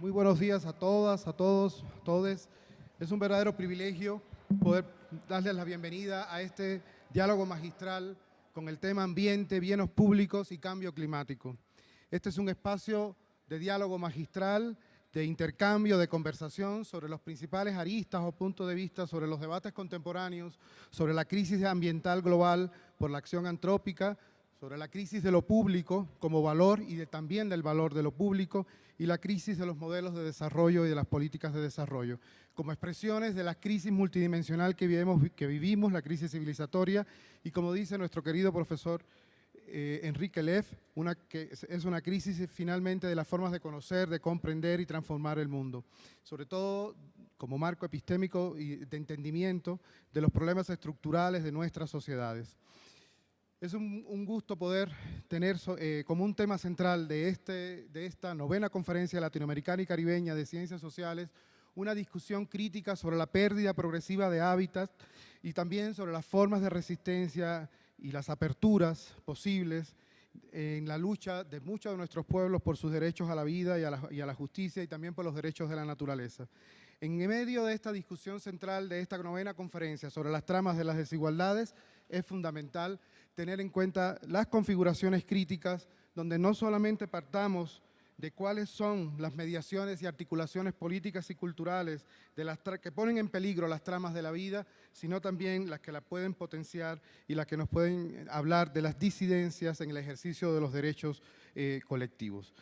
Muy buenos días a todas, a todos, a todes. Es un verdadero privilegio poder darles la bienvenida a este diálogo magistral con el tema ambiente, bienes públicos y cambio climático. Este es un espacio de diálogo magistral, de intercambio, de conversación sobre los principales aristas o puntos de vista sobre los debates contemporáneos, sobre la crisis ambiental global por la acción antrópica, sobre la crisis de lo público como valor y también del valor de lo público y la crisis de los modelos de desarrollo y de las políticas de desarrollo, como expresiones de la crisis multidimensional que vivimos, la crisis civilizatoria y como dice nuestro querido profesor eh, Enrique Leff, una, que es una crisis finalmente de las formas de conocer, de comprender y transformar el mundo, sobre todo como marco epistémico y de entendimiento de los problemas estructurales de nuestras sociedades. Es un, gusto poder tener eh, como un tema central de, este, de esta novena conferencia latinoamericana y caribeña de ciencias sociales una discusión crítica sobre la pérdida progresiva de hábitat y también sobre las formas de resistencia y las aperturas posibles en la lucha de muchos de nuestros pueblos por sus derechos a la vida y a la, y a la justicia y también por los derechos de la naturaleza. En medio de esta discusión central de esta novena conferencia sobre las tramas de las desigualdades, es fundamental tener en cuenta las configuraciones críticas donde no solamente partamos de cuáles son las mediaciones y articulaciones políticas y culturales que ponen en peligro las tramas de la vida, sino también las que la pueden potenciar y las que nos pueden hablar de las disidencias en el ejercicio de los derechos eh, colectivos.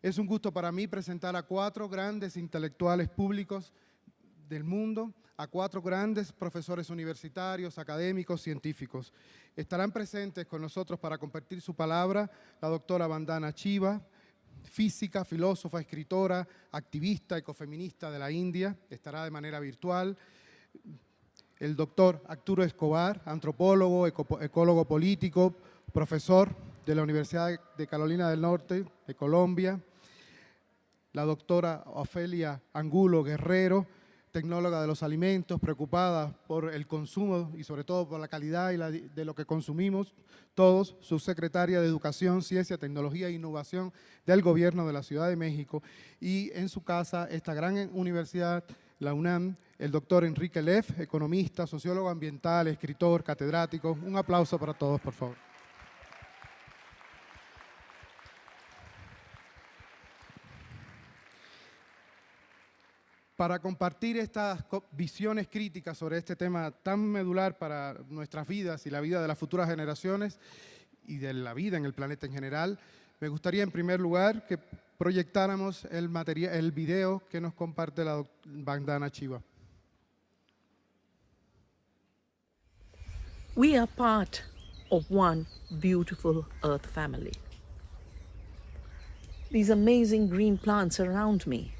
Es un gusto para mí presentar a cuatro grandes intelectuales públicos del mundo, a cuatro grandes profesores universitarios, académicos, científicos. Estarán presentes con nosotros para compartir su palabra la doctora Vandana Chiva, física, filósofa, escritora, activista, ecofeminista de la India, estará de manera virtual. El doctor Arturo Escobar, antropólogo, ecólogo político, profesor de la Universidad de Carolina del Norte, de Colombia. La doctora Ofelia Angulo Guerrero, tecnóloga de los alimentos, preocupada por el consumo y sobre todo por la calidad de lo que consumimos todos, subsecretaria de Educación, Ciencia, Tecnología e Innovación del Gobierno de la Ciudad de México y en su casa esta gran universidad, la UNAM, el doctor Enrique Leff, economista, sociólogo ambiental, escritor, catedrático. Un aplauso para todos, por favor. Para compartir estas visiones críticas sobre este tema tan medular para nuestras vidas y la vida de las futuras generaciones y de la vida en el planeta en general, me gustaría en primer lugar que proyectáramos el, material, el video que nos comparte la bandana Chiva. We are part of one beautiful earth family. These amazing green plants around me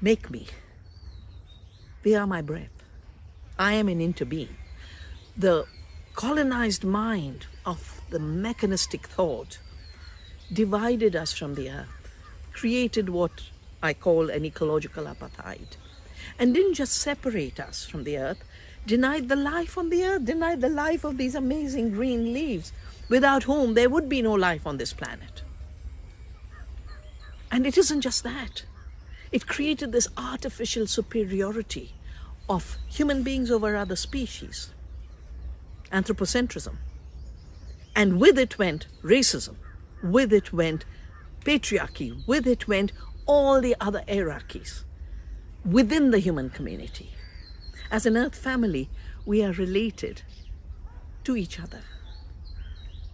Make me. They are my breath. I am an interbeing. The colonized mind of the mechanistic thought divided us from the earth, created what I call an ecological apartheid, and didn't just separate us from the earth, denied the life on the earth, denied the life of these amazing green leaves, without whom there would be no life on this planet. And it isn't just that. It created this artificial superiority of human beings over other species, anthropocentrism. And with it went racism, with it went patriarchy, with it went all the other hierarchies within the human community. As an earth family, we are related to each other.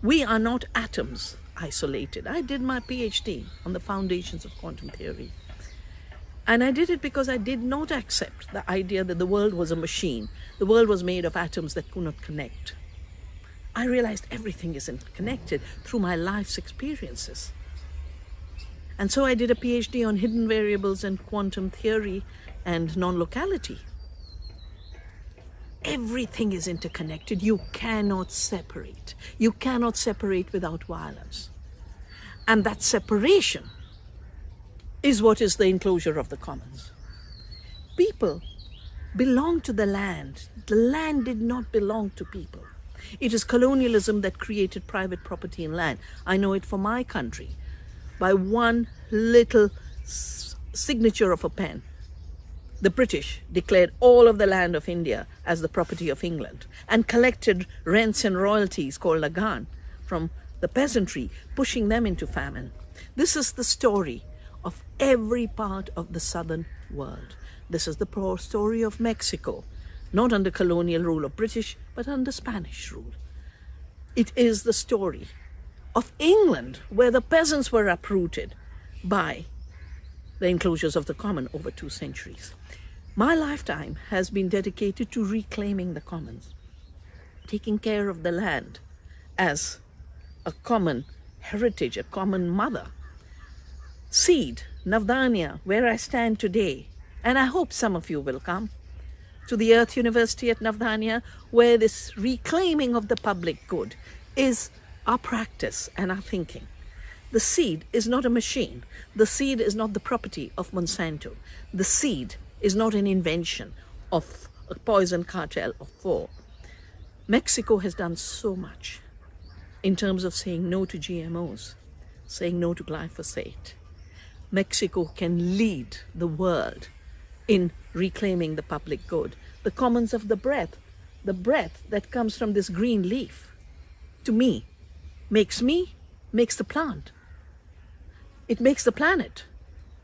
We are not atoms isolated. I did my PhD on the foundations of quantum theory. And I did it because I did not accept the idea that the world was a machine. The world was made of atoms that could not connect. I realized everything is connected through my life's experiences. And so I did a PhD on hidden variables and quantum theory and non-locality. Everything is interconnected. You cannot separate. You cannot separate without violence. And that separation is what is the enclosure of the commons. People belong to the land. The land did not belong to people. It is colonialism that created private property in land. I know it for my country. By one little signature of a pen, the British declared all of the land of India as the property of England and collected rents and royalties called lagan from the peasantry, pushing them into famine. This is the story of every part of the southern world. This is the poor story of Mexico, not under colonial rule of British, but under Spanish rule. It is the story of England, where the peasants were uprooted by the enclosures of the common over two centuries. My lifetime has been dedicated to reclaiming the commons, taking care of the land as a common heritage, a common mother. Seed, Navdanya, where I stand today, and I hope some of you will come to the Earth University at Navdanya, where this reclaiming of the public good is our practice and our thinking. The seed is not a machine. The seed is not the property of Monsanto. The seed is not an invention of a poison cartel of four. Mexico has done so much in terms of saying no to GMOs, saying no to glyphosate. Mexico can lead the world in reclaiming the public good. The commons of the breath, the breath that comes from this green leaf, to me, makes me, makes the plant. It makes the planet.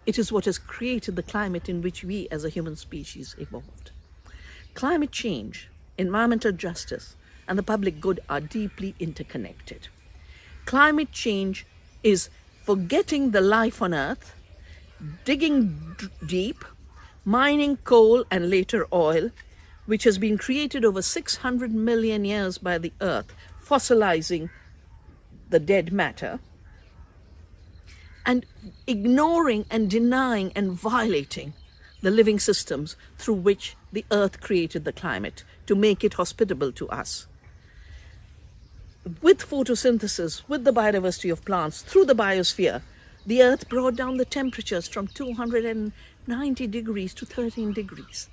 It is what has created the climate in which we as a human species evolved. Climate change, environmental justice, and the public good are deeply interconnected. Climate change is forgetting the life on Earth, digging deep, mining coal and later oil, which has been created over 600 million years by the Earth, fossilizing the dead matter, and ignoring and denying and violating the living systems through which the earth created the climate to make it hospitable to us. With photosynthesis, with the biodiversity of plants, through the biosphere, the earth brought down the temperatures from 290 degrees to 13 degrees.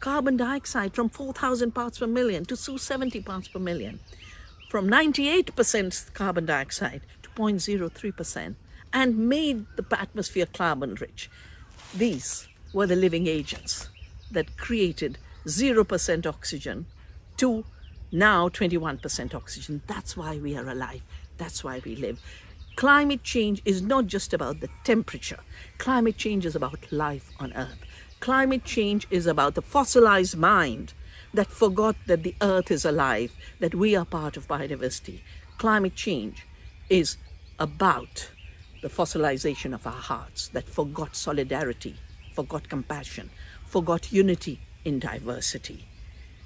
Carbon dioxide from 4,000 parts per million to 270 parts per million. From 98% carbon dioxide to 0.03% and made the atmosphere carbon rich. These were the living agents that created 0% oxygen to now 21% oxygen. That's why we are alive. That's why we live. Climate change is not just about the temperature. Climate change is about life on Earth. Climate change is about the fossilized mind that forgot that the Earth is alive, that we are part of biodiversity. Climate change is about the fossilization of our hearts that forgot solidarity, forgot compassion, forgot unity in diversity.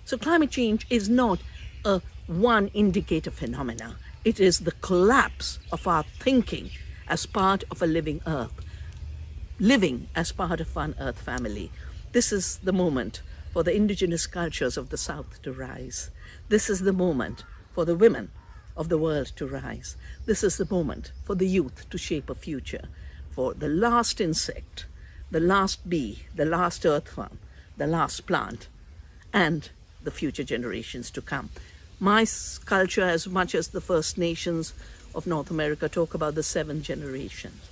So climate change is not a one indicator phenomena. It is the collapse of our thinking as part of a living earth, living as part of one earth family. This is the moment for the indigenous cultures of the South to rise. This is the moment for the women of the world to rise. This is the moment for the youth to shape a future, for the last insect, the last bee, the last earthworm, the last plant, and the future generations to come. My culture, as much as the First Nations of North America talk about the seven generations,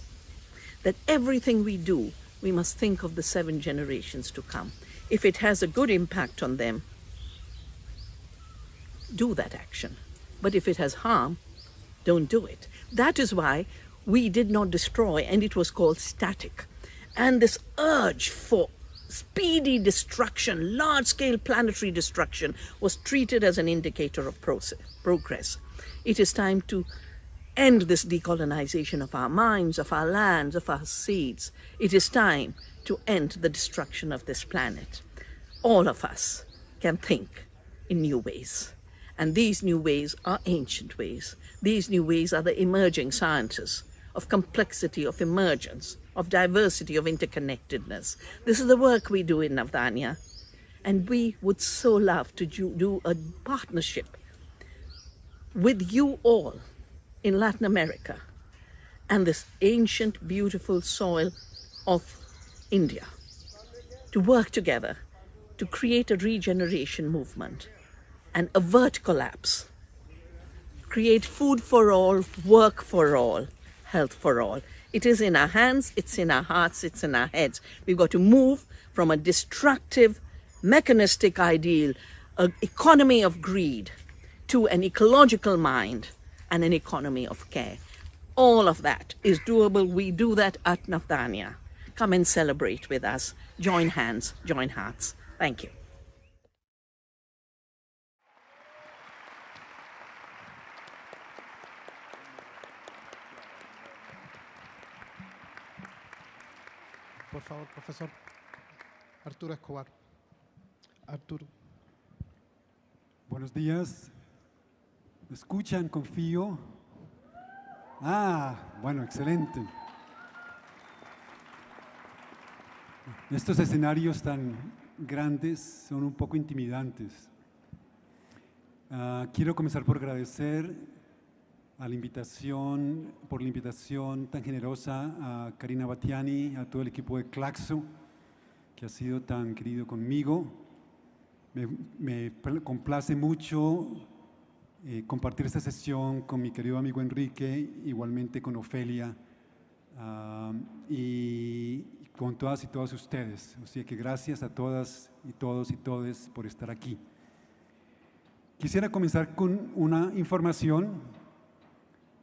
that everything we do, we must think of the seven generations to come. If it has a good impact on them, do that action. But if it has harm, don't do it. That is why we did not destroy, and it was called static. And this urge for speedy destruction, large-scale planetary destruction, was treated as an indicator of process, progress. It is time to end this decolonization of our minds, of our lands, of our seeds. It is time to end the destruction of this planet. All of us can think in new ways. And these new ways are ancient ways. These new ways are the emerging sciences of complexity, of emergence, of diversity, of interconnectedness. This is the work we do in Navdanya. And we would so love to do a partnership with you all in Latin America and this ancient, beautiful soil of India to work together to create a regeneration movement and avert collapse. Create food for all, work for all, health for all. It is in our hands, it's in our hearts, it's in our heads. We've got to move from a destructive, mechanistic ideal, an economy of greed, to an ecological mind and an economy of care. All of that is doable. We do that at Nafdania. Come and celebrate with us. Join hands, join hearts. Thank you. Por favor, profesor. Arturo Escobar. Arturo. Buenos días. ¿Me escuchan? Confío. Ah, bueno, excelente. Estos escenarios tan grandes son un poco intimidantes. Ah, quiero comenzar por agradecer a la invitación, por la invitación tan generosa a Karina Batiani, a todo el equipo de Claxo, que ha sido tan querido conmigo. Me, me complace mucho eh, compartir esta sesión con mi querido amigo Enrique, igualmente con Ofelia ah, y con todas y todos ustedes. Así que gracias a todas y todos y todes por estar aquí. Quisiera comenzar con una información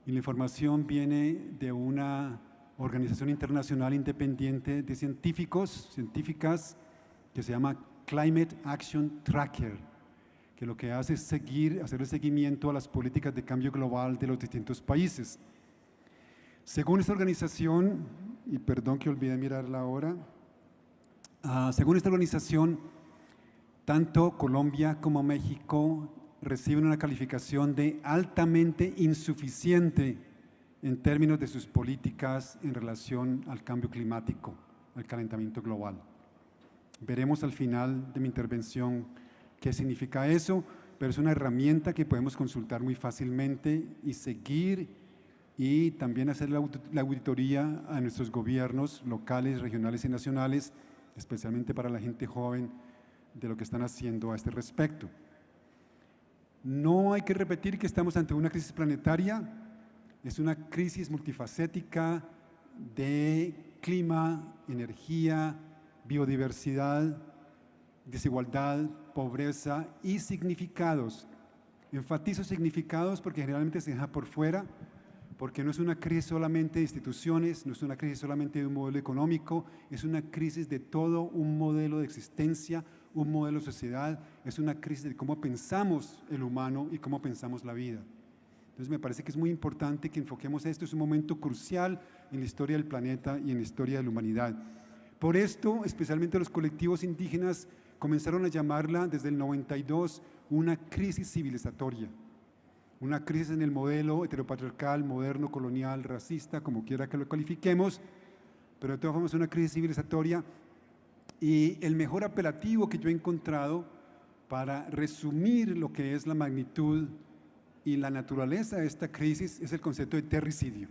y la información viene de una organización internacional independiente de científicos, científicas, que se llama Climate Action Tracker, que lo que hace es seguir, hacer el seguimiento a las políticas de cambio global de los distintos países. Según esta organización, y perdón que olvidé mirarla ahora, uh, según esta organización, tanto Colombia como México reciben una calificación de altamente insuficiente en términos de sus políticas en relación al cambio climático, al calentamiento global. Veremos al final de mi intervención qué significa eso, pero es una herramienta que podemos consultar muy fácilmente y seguir y también hacer la auditoría a nuestros gobiernos locales, regionales y nacionales, especialmente para la gente joven, de lo que están haciendo a este respecto. No hay que repetir que estamos ante una crisis planetaria, es una crisis multifacética de clima, energía, biodiversidad, desigualdad, pobreza y significados. Enfatizo significados porque generalmente se deja por fuera, porque no es una crisis solamente de instituciones, no es una crisis solamente de un modelo económico, es una crisis de todo un modelo de existencia, un modelo de sociedad, es una crisis de cómo pensamos el humano y cómo pensamos la vida. Entonces me parece que es muy importante que enfoquemos esto, es un momento crucial en la historia del planeta y en la historia de la humanidad. Por esto, especialmente los colectivos indígenas comenzaron a llamarla desde el 92 una crisis civilizatoria, una crisis en el modelo heteropatriarcal, moderno, colonial, racista, como quiera que lo califiquemos, pero de todas formas una crisis civilizatoria y el mejor apelativo que yo he encontrado para resumir lo que es la magnitud y la naturaleza de esta crisis es el concepto de terricidio.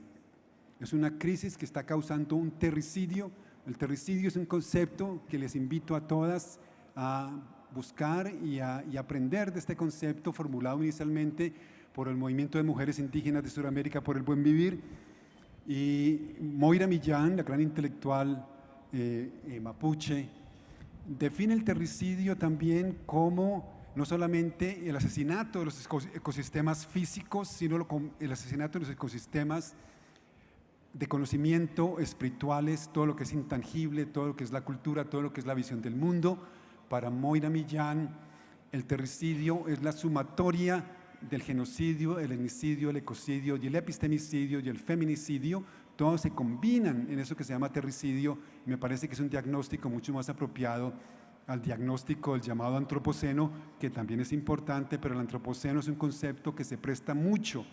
Es una crisis que está causando un terricidio. El terricidio es un concepto que les invito a todas a buscar y, a, y aprender de este concepto formulado inicialmente por el Movimiento de Mujeres Indígenas de Sudamérica por el Buen Vivir. Y Moira Millán, la gran intelectual mapuche, define el terricidio también como no solamente el asesinato de los ecosistemas físicos, sino el asesinato de los ecosistemas de conocimiento espirituales, todo lo que es intangible, todo lo que es la cultura, todo lo que es la visión del mundo. Para Moira Millán, el terricidio es la sumatoria del genocidio, el etnicidio, el ecocidio y el epistemicidio y el feminicidio, todos se combinan en eso que se llama terricidio y me parece que es un diagnóstico mucho más apropiado al diagnóstico del llamado antropoceno, que también es importante, pero el antropoceno es un concepto que se presta mucho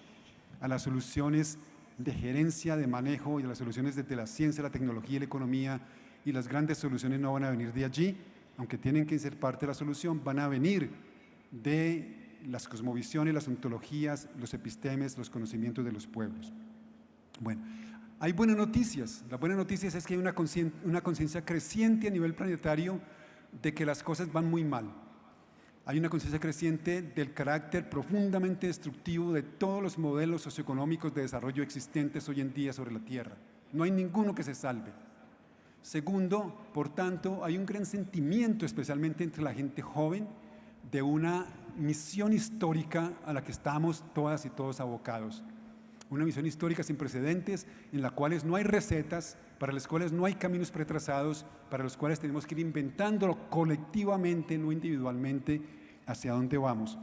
a las soluciones de gerencia, de manejo y a las soluciones desde la ciencia, la tecnología y la economía, y las grandes soluciones no van a venir de allí, aunque tienen que ser parte de la solución, van a venir de las cosmovisiones, las ontologías, los epistemes, los conocimientos de los pueblos. Bueno, hay buenas noticias. Las buenas noticias es que hay una conciencia creciente a nivel planetario de que las cosas van muy mal. Hay una conciencia creciente del carácter profundamente destructivo de todos los modelos socioeconómicos de desarrollo existentes hoy en día sobre la Tierra. no hay ninguno que se salve. Segundo, por tanto, hay un gran sentimiento, especialmente entre la gente joven, de una misión histórica a la que estamos todas y todos abocados. Una misión histórica sin precedentes, en la cual no hay recetas, para las cuales no hay caminos pretrazados, para los cuales tenemos que ir inventándolo colectivamente, no individualmente, hacia dónde vamos.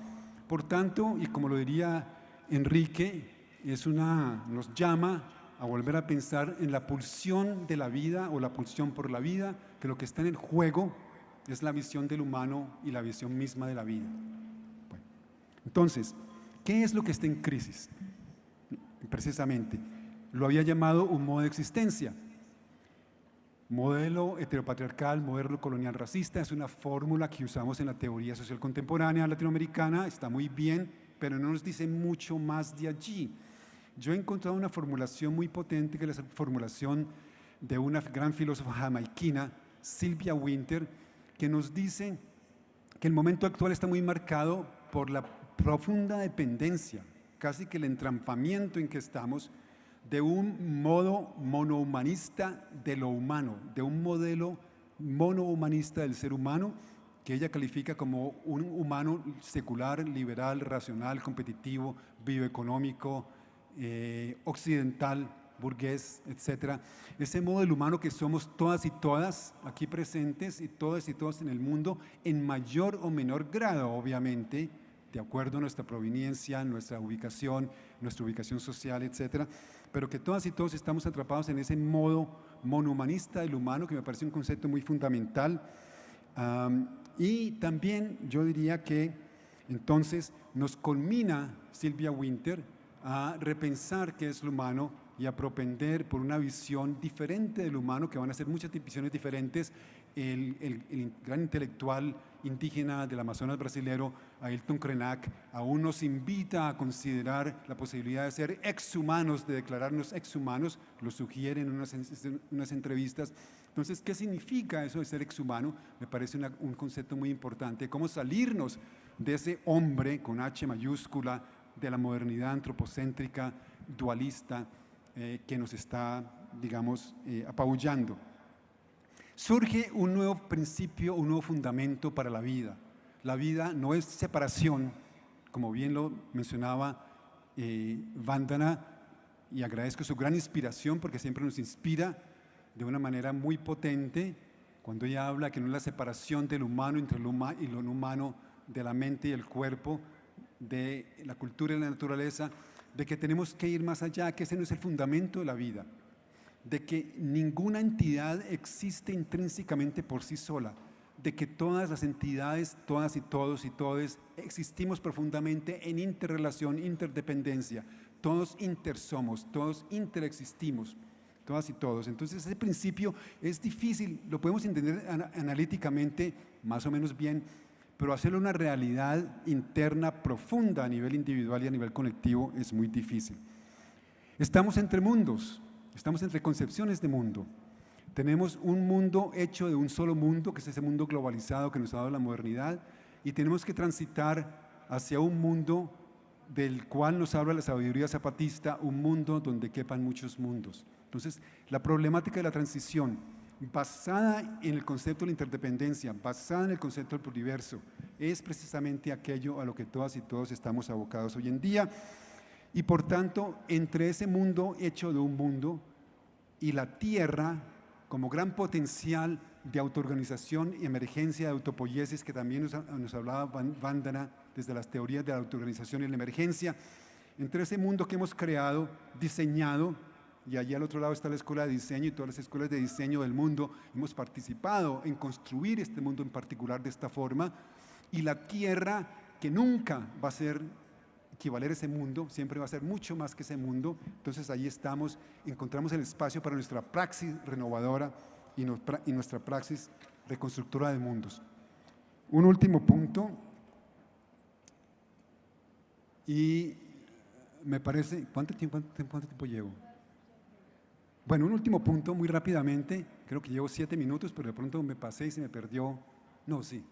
Por tanto, y como lo diría Enrique, es una, nos llama a volver a pensar en la pulsión de la vida o la pulsión por la vida, que lo que está en el juego es la visión del humano y la visión misma de la vida. entonces, ¿qué es lo que está en crisis? Precisamente, lo había llamado un modo de existencia. Modelo heteropatriarcal, modelo colonial racista, es una fórmula que usamos en la teoría social contemporánea latinoamericana, está muy bien, pero no nos dice mucho más de allí. Yo he encontrado una formulación muy potente, que es la formulación de una gran filósofa jamaiquina, Sylvia Winter, que nos dice que el momento actual está muy marcado por la profunda dependencia, casi que el entrampamiento en que estamos, de un modo monohumanista de lo humano, de un modelo monohumanista del ser humano, que ella califica como un humano secular, liberal, racional, competitivo, bioeconómico, eh, occidental, burgués, etcétera, ese modo del humano que somos todas y todas aquí presentes y todas y todos en el mundo, en mayor o menor grado, obviamente, de acuerdo a nuestra proveniencia, nuestra ubicación, nuestra ubicación social, etcétera, pero que todas y todos estamos atrapados en ese modo monohumanista del humano, que me parece un concepto muy fundamental. y también yo diría que entonces nos culmina Silvia Winter a repensar qué es lo humano y a propender por una visión diferente del humano, que van a ser muchas visiones diferentes. El, el, gran intelectual indígena del Amazonas brasilero, Ailton Krenak, aún nos invita a considerar la posibilidad de ser exhumanos, de declararnos exhumanos, lo sugiere en unas, unas entrevistas. Entonces, ¿qué significa eso de ser exhumano? Me parece un concepto muy importante, cómo salirnos de ese hombre con H mayúscula, de la modernidad antropocéntrica, dualista, eh, que nos está, digamos, eh, apabullando. Surge un nuevo principio, un nuevo fundamento para la vida. La vida no es separación, como bien lo mencionaba eh, Vandana, y agradezco su gran inspiración porque siempre nos inspira de una manera muy potente cuando ella habla que no es la separación del humano entre lo humano y lo no humano, de la mente y el cuerpo, de la cultura y la naturaleza, de que tenemos que ir más allá, que ese no es el fundamento de la vida, de que ninguna entidad existe intrínsecamente por sí sola, de que todas las entidades, todas y todos y todes, existimos profundamente en interrelación, interdependencia, todos intersomos, todos interexistimos, todas y todos. Entonces ese principio es difícil, lo podemos entender analíticamente más o menos bien, pero hacerlo una realidad interna profunda a nivel individual y a nivel colectivo es muy difícil. Estamos entre mundos, estamos entre concepciones de mundo. Tenemos un mundo hecho de un solo mundo, que es ese mundo globalizado que nos ha dado la modernidad, y tenemos que transitar hacia un mundo del cual nos habla la sabiduría zapatista, un mundo donde quepan muchos mundos. Entonces, la problemática de la transición basada en el concepto de la interdependencia, basada en el concepto del pluriverso, es precisamente aquello a lo que todas y todos estamos abocados hoy en día. Y por tanto, entre ese mundo hecho de un mundo y la Tierra, como gran potencial de autoorganización y emergencia de autopoiesis, que también nos, nos hablaba Vandana desde las teorías de la autoorganización y la emergencia, entre ese mundo que hemos creado, diseñado, y allí al otro lado está la Escuela de Diseño y todas las escuelas de diseño del mundo. Hemos participado en construir este mundo en particular de esta forma y la tierra que nunca va a ser equivaler ese mundo, siempre va a ser mucho más que ese mundo. Entonces ahí estamos, encontramos el espacio para nuestra praxis renovadora y, nuestra praxis reconstructora de mundos. Un último punto, y me parece, ¿cuánto tiempo, cuánto tiempo llevo? Bueno, un último punto, muy rápidamente, creo que llevo siete minutos, pero de pronto me pasé y se me perdió. No, sí.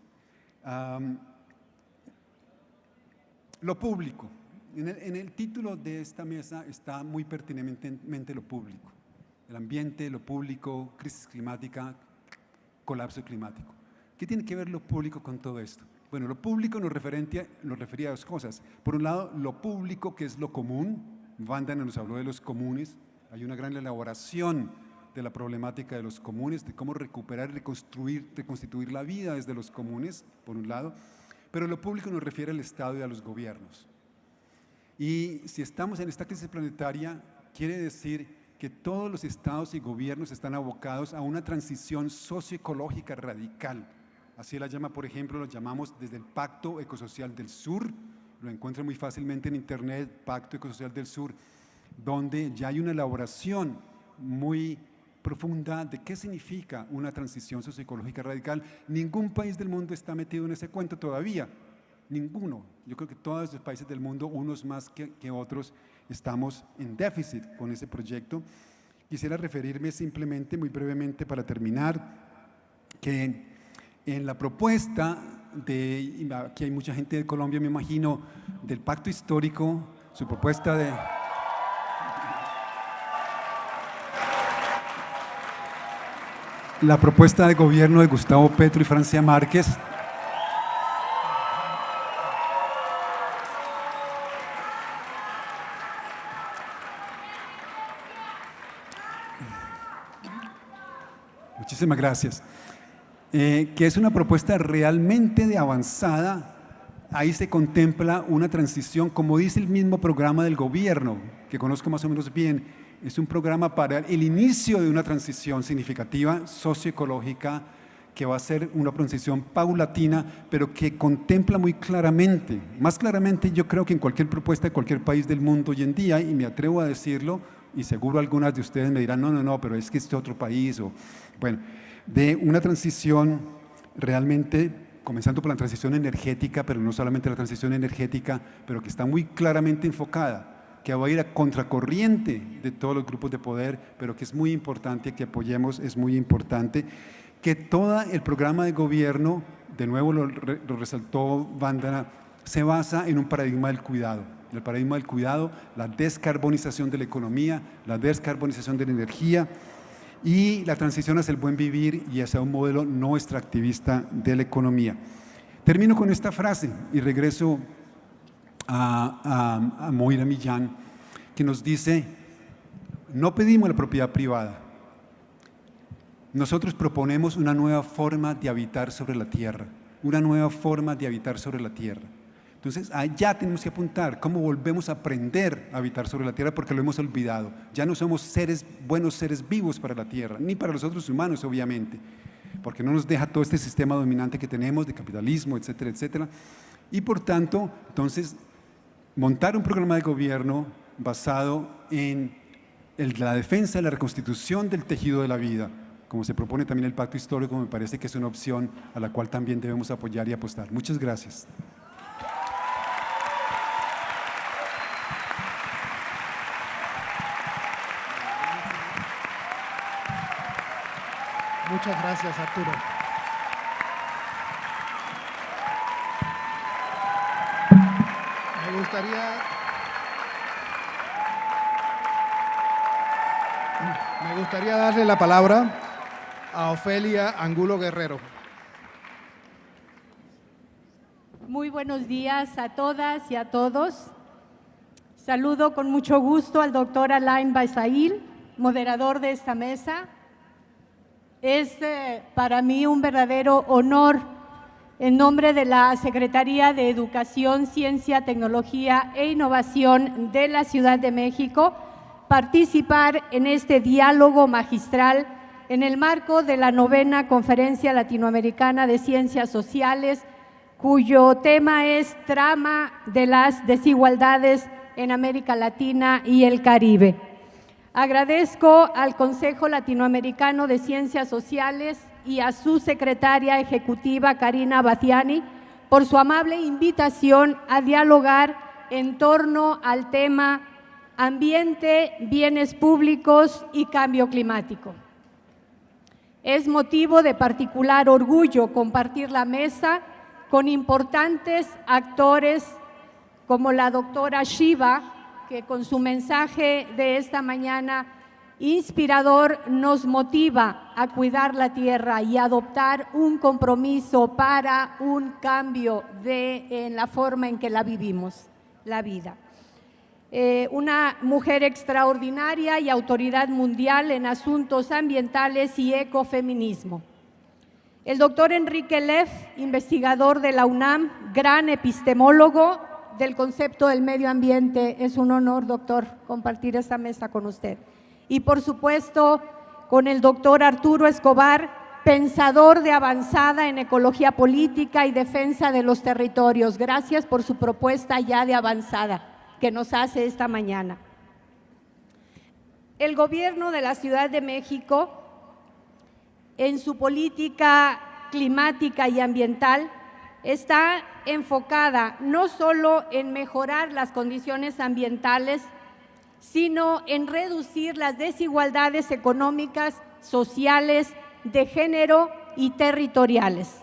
Lo público. En el, en el, título de esta mesa está muy pertinentemente lo público. el ambiente, lo público, crisis climática, colapso climático. ¿Qué tiene que ver lo público con todo esto? Bueno, lo público nos, nos refería a dos cosas. Por un lado, lo público, que es lo común. Wanda nos habló de los comunes. Hay una gran elaboración de la problemática de los comunes, de cómo recuperar, reconstruir, reconstituir la vida desde los comunes, por un lado. Pero lo público nos refiere al Estado y a los gobiernos. Y si estamos en esta crisis planetaria, quiere decir que todos los estados y gobiernos están abocados a una transición socioecológica radical. Así la llama, por ejemplo, lo llamamos desde el Pacto Ecosocial del Sur, lo encuentra muy fácilmente en internet, Pacto Ecosocial del Sur, donde ya hay una elaboración muy profunda de qué significa una transición socioecológica radical. Ningún país del mundo está metido en ese cuento todavía, ninguno. Yo creo que todos los países del mundo, unos más que, que otros, estamos en déficit con ese proyecto. Quisiera referirme simplemente, muy brevemente, para terminar, que en la propuesta de, aquí hay mucha gente de Colombia, me imagino, del pacto histórico, su propuesta de... La propuesta de gobierno de Gustavo Petro y Francia Márquez Muchísimas gracias. Eh, que es una propuesta realmente de avanzada. Ahí se contempla una transición, como dice el mismo programa del gobierno, que conozco más o menos bien, es un programa para el inicio de una transición significativa, socioecológica, que va a ser una transición paulatina, pero que contempla muy claramente, más claramente yo creo que en cualquier propuesta de cualquier país del mundo hoy en día, y me atrevo a decirlo, y seguro algunas de ustedes me dirán, no, no, no, pero es que este otro país, o bueno, de una transición realmente, comenzando por la transición energética, pero no solamente la transición energética, pero que está muy claramente enfocada, que va a ir a contracorriente de todos los grupos de poder, pero que es muy importante que apoyemos, es muy importante, que todo el programa de gobierno, de nuevo lo, resaltó Vandana, se basa en un paradigma del cuidado, el paradigma del cuidado, la descarbonización de la economía, la descarbonización de la energía, y la transición hacia el buen vivir y hacia un modelo no extractivista de la economía. Termino con esta frase y regreso a, Moira Millán, que nos dice, no pedimos la propiedad privada, nosotros proponemos una nueva forma de habitar sobre la tierra, una nueva forma de habitar sobre la tierra. Entonces, allá tenemos que apuntar cómo volvemos a aprender a habitar sobre la tierra porque lo hemos olvidado. Ya no somos seres, buenos seres vivos para la tierra, ni para los otros humanos, obviamente, porque no nos deja todo este sistema dominante que tenemos de capitalismo, etcétera, etcétera. Y por tanto, entonces, montar un programa de gobierno basado en la defensa y la reconstitución del tejido de la vida, como se propone también el pacto histórico, me parece que es una opción a la cual también debemos apoyar y apostar. Muchas gracias. Muchas gracias, Arturo. Me gustaría darle la palabra a Ofelia Angulo Guerrero. Muy buenos días a todas y a todos. Saludo con mucho gusto al doctor Alain Baisail, moderador de esta mesa, es eh, para mí un verdadero honor en nombre de la Secretaría de Educación, Ciencia, Tecnología e Innovación de la Ciudad de México participar en este diálogo magistral en el marco de la novena Conferencia Latinoamericana de Ciencias Sociales, cuyo tema es Trama de las Desigualdades en América Latina y el Caribe. Agradezco al Consejo Latinoamericano de Ciencias Sociales y a su secretaria ejecutiva, Karina Batiani, por su amable invitación a dialogar en torno al tema ambiente, bienes públicos y cambio climático. Es motivo de particular orgullo compartir la mesa con importantes actores como la doctora Shiva, que con su mensaje de esta mañana inspirador nos motiva a cuidar la tierra y adoptar un compromiso para un cambio en la forma en que la vivimos, la vida. Eh, una mujer extraordinaria y autoridad mundial en asuntos ambientales y ecofeminismo. El doctor Enrique Leff, investigador de la UNAM, gran epistemólogo del concepto del medio ambiente. Es un honor, doctor, compartir esta mesa con usted y por supuesto con el doctor Arturo Escobar, pensador de avanzada en ecología política y defensa de los territorios. Gracias por su propuesta ya de avanzada que nos hace esta mañana. El gobierno de la Ciudad de México, en su política climática y ambiental, está enfocada no solo en mejorar las condiciones ambientales, sino en reducir las desigualdades económicas, sociales, de género y territoriales.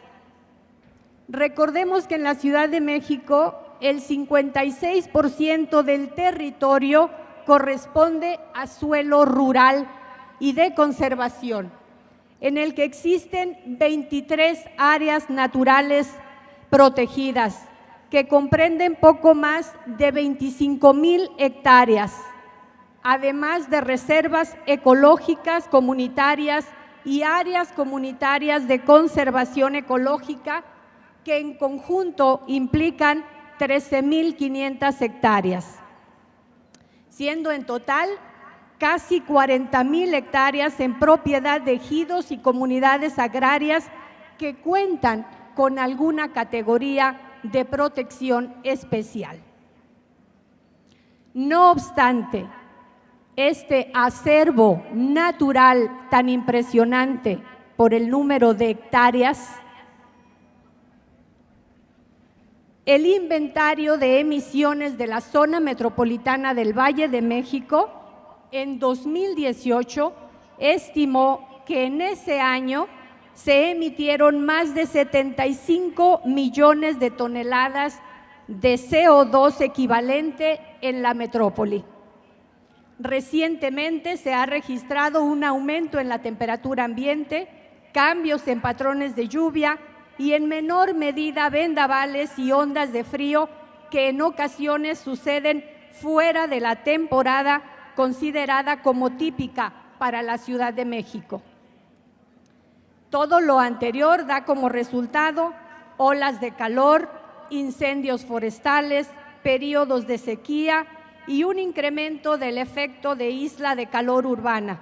Recordemos que en la Ciudad de México el 56% del territorio corresponde a suelo rural y de conservación, en el que existen 23 áreas naturales protegidas, que comprenden poco más de 25 mil hectáreas además de reservas ecológicas comunitarias y áreas comunitarias de conservación ecológica que en conjunto implican 13.500 hectáreas, siendo en total casi 40.000 hectáreas en propiedad de ejidos y comunidades agrarias que cuentan con alguna categoría de protección especial. No obstante, este acervo natural tan impresionante por el número de hectáreas, el inventario de emisiones de la zona metropolitana del Valle de México en 2018 estimó que en ese año se emitieron más de 75 millones de toneladas de CO2 equivalente en la metrópoli. Recientemente se ha registrado un aumento en la temperatura ambiente, cambios en patrones de lluvia y en menor medida vendavales y ondas de frío que en ocasiones suceden fuera de la temporada considerada como típica para la Ciudad de México. Todo lo anterior da como resultado olas de calor, incendios forestales, periodos de sequía y un incremento del efecto de isla de calor urbana.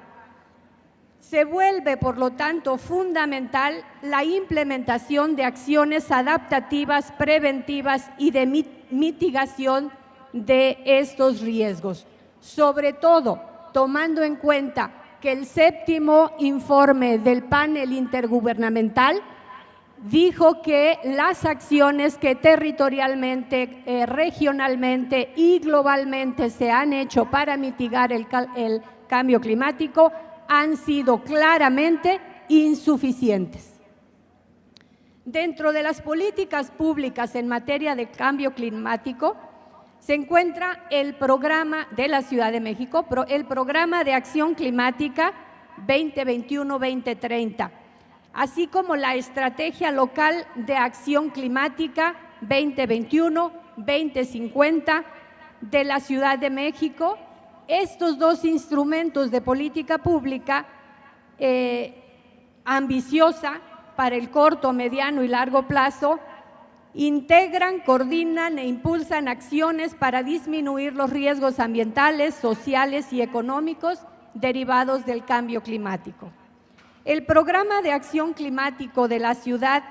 Se vuelve, por lo tanto, fundamental la implementación de acciones adaptativas, preventivas y de mitigación de estos riesgos, sobre todo tomando en cuenta que el séptimo informe del panel intergubernamental dijo que las acciones que territorialmente, eh, regionalmente y globalmente se han hecho para mitigar el, el cambio climático han sido claramente insuficientes. Dentro de las políticas públicas en materia de cambio climático se encuentra el programa de la Ciudad de México, el programa de acción climática 2021-2030 así como la Estrategia Local de Acción Climática 2021-2050 de la Ciudad de México. Estos dos instrumentos de política pública eh, ambiciosa para el corto, mediano y largo plazo integran, coordinan e impulsan acciones para disminuir los riesgos ambientales, sociales y económicos derivados del cambio climático. El programa de acción climático de la ciudad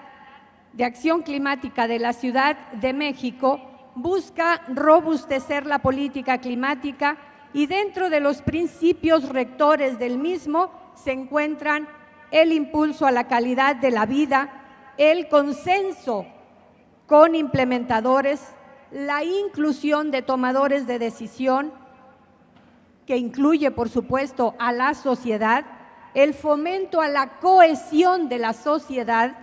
de acción climática de la Ciudad de México busca robustecer la política climática y dentro de los principios rectores del mismo se encuentran el impulso a la calidad de la vida, el consenso con implementadores, la inclusión de tomadores de decisión, que incluye, por supuesto, a la sociedad, el fomento a la cohesión de la sociedad,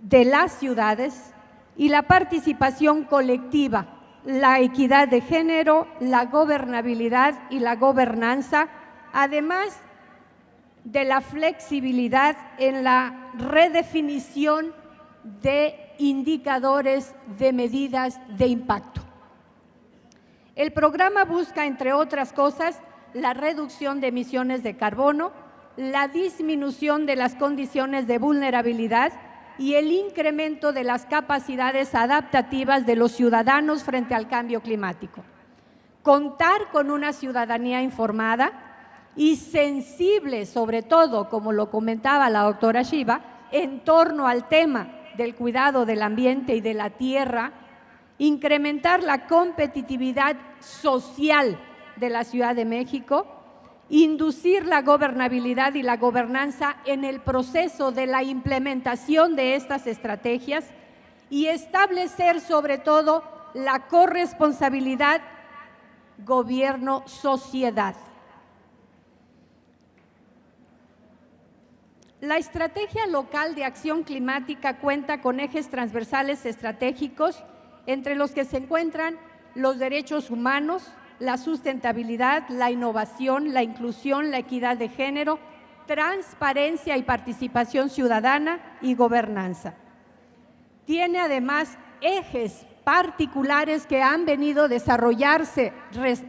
de las ciudades y la participación colectiva, la equidad de género, la gobernabilidad y la gobernanza además de la flexibilidad en la redefinición de indicadores de medidas de impacto. El programa busca, entre otras cosas, la reducción de emisiones de carbono, la disminución de las condiciones de vulnerabilidad y el incremento de las capacidades adaptativas de los ciudadanos frente al cambio climático. Contar con una ciudadanía informada y sensible, sobre todo, como lo comentaba la doctora Shiva, en torno al tema del cuidado del ambiente y de la tierra, incrementar la competitividad social de la Ciudad de México, inducir la gobernabilidad y la gobernanza en el proceso de la implementación de estas estrategias y establecer sobre todo la corresponsabilidad gobierno-sociedad. La estrategia local de acción climática cuenta con ejes transversales estratégicos entre los que se encuentran los derechos humanos, la sustentabilidad, la innovación, la inclusión, la equidad de género, transparencia y participación ciudadana y gobernanza. Tiene además ejes particulares que han venido desarrollarse,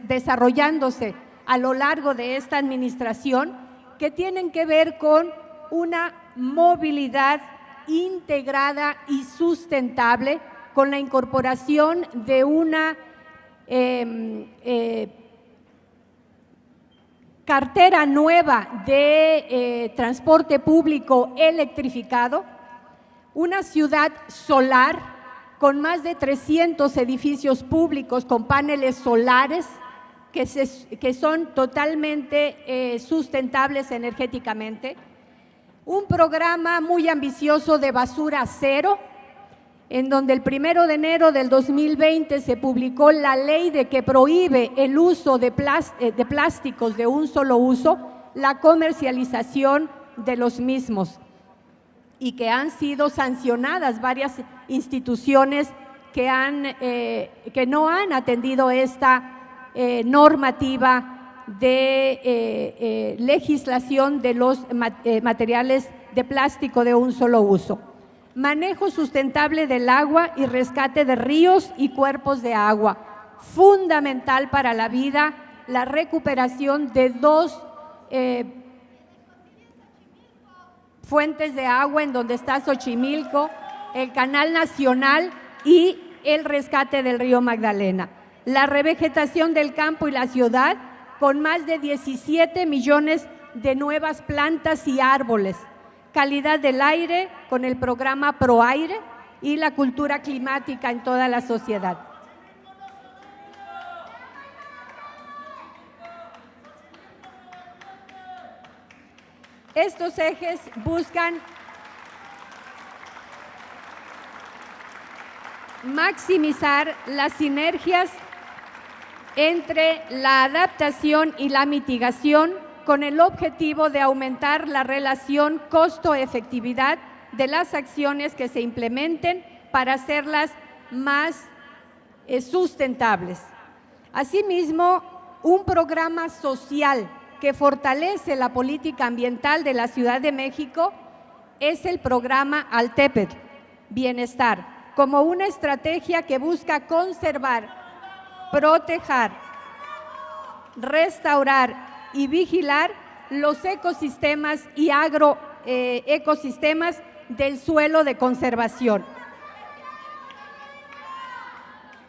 desarrollándose a lo largo de esta administración que tienen que ver con una movilidad integrada y sustentable con la incorporación de una Em, eh, cartera nueva de eh, transporte público electrificado, una ciudad solar con más de 300 edificios públicos con paneles solares que, son totalmente eh, sustentables energéticamente, un programa muy ambicioso de basura cero, en donde el primero de enero del 2020 se publicó la ley de que prohíbe el uso de, eh, de plásticos de un solo uso, la comercialización de los mismos y que han sido sancionadas varias instituciones que, han, eh, que no han atendido esta eh, normativa de legislación de los materiales de plástico de un solo uso manejo sustentable del agua y rescate de ríos y cuerpos de agua. Fundamental para la vida la recuperación de dos eh, fuentes de agua en donde está Xochimilco, el Canal Nacional y el rescate del río Magdalena. La revegetación del campo y la ciudad con más de 17 millones de nuevas plantas y árboles calidad del aire con el programa ProAire y la cultura climática en toda la sociedad. Estos ejes buscan maximizar las sinergias entre la adaptación y la mitigación con el objetivo de aumentar la relación costo-efectividad de las acciones que se implementen para hacerlas más eh, sustentables. Asimismo, un programa social que fortalece la política ambiental de la Ciudad de México es el programa Altepet, Bienestar, como una estrategia que busca conservar, proteger, restaurar y vigilar los ecosistemas y agroecosistemas eh, del suelo de conservación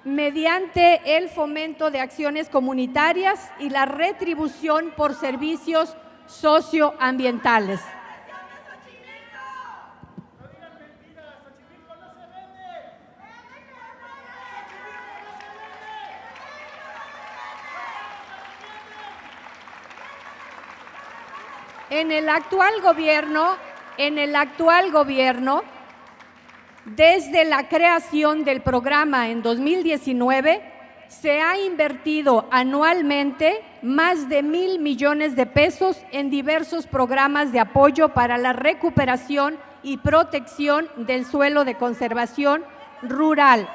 mediante el fomento de acciones comunitarias y la retribución por servicios socioambientales. En el actual gobierno, en el actual gobierno, desde la creación del programa en 2019, se ha invertido anualmente más de mil millones de pesos en diversos programas de apoyo para la recuperación y protección del suelo de conservación rural,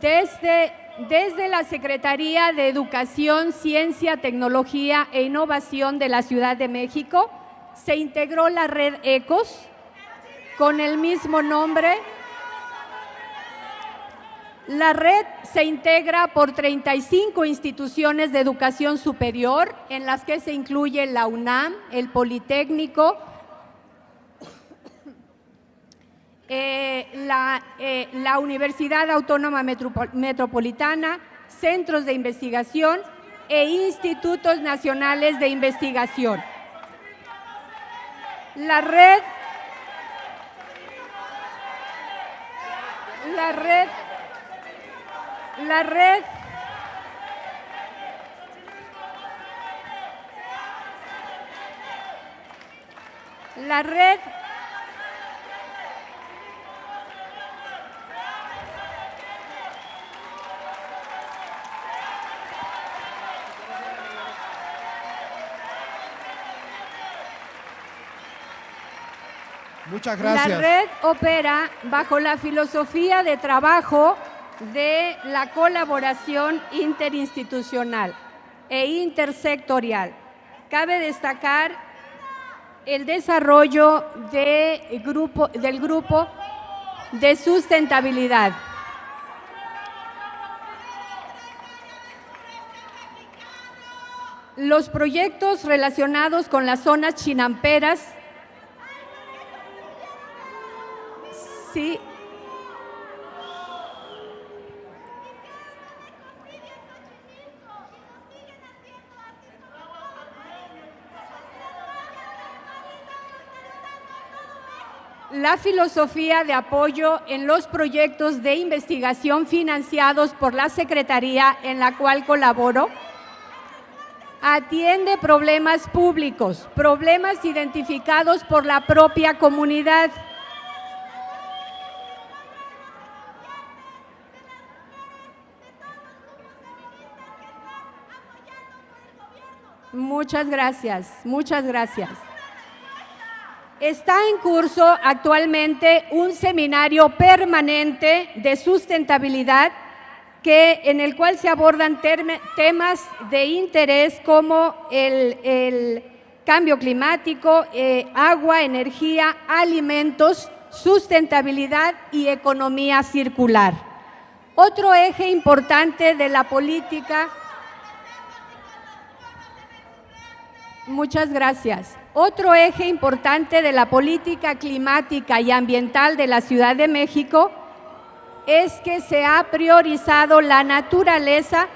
Desde, desde la Secretaría de Educación, Ciencia, Tecnología e Innovación de la Ciudad de México se integró la red ECOS con el mismo nombre. La red se integra por 35 instituciones de educación superior, en las que se incluye la UNAM, el Politécnico, eh, la, eh, la, Universidad Autónoma Metropolitana, centros de investigación e institutos nacionales de investigación. La red, la red, la red la red Muchas gracias. La red opera bajo la filosofía de trabajo de la colaboración interinstitucional e intersectorial. Cabe destacar el desarrollo de grupo, del grupo de sustentabilidad. Los proyectos relacionados con las zonas chinamperas la filosofía de apoyo en los proyectos de investigación financiados por la Secretaría en la cual colaboro atiende problemas públicos, problemas identificados por la propia comunidad. Muchas gracias, muchas gracias. Está en curso actualmente un seminario permanente de sustentabilidad que, en el cual se abordan temas de interés como el, cambio climático, eh, agua, energía, alimentos, sustentabilidad y economía circular. Otro eje importante de la política Muchas gracias. Otro eje importante de la política climática y ambiental de la Ciudad de México es que se ha priorizado la naturaleza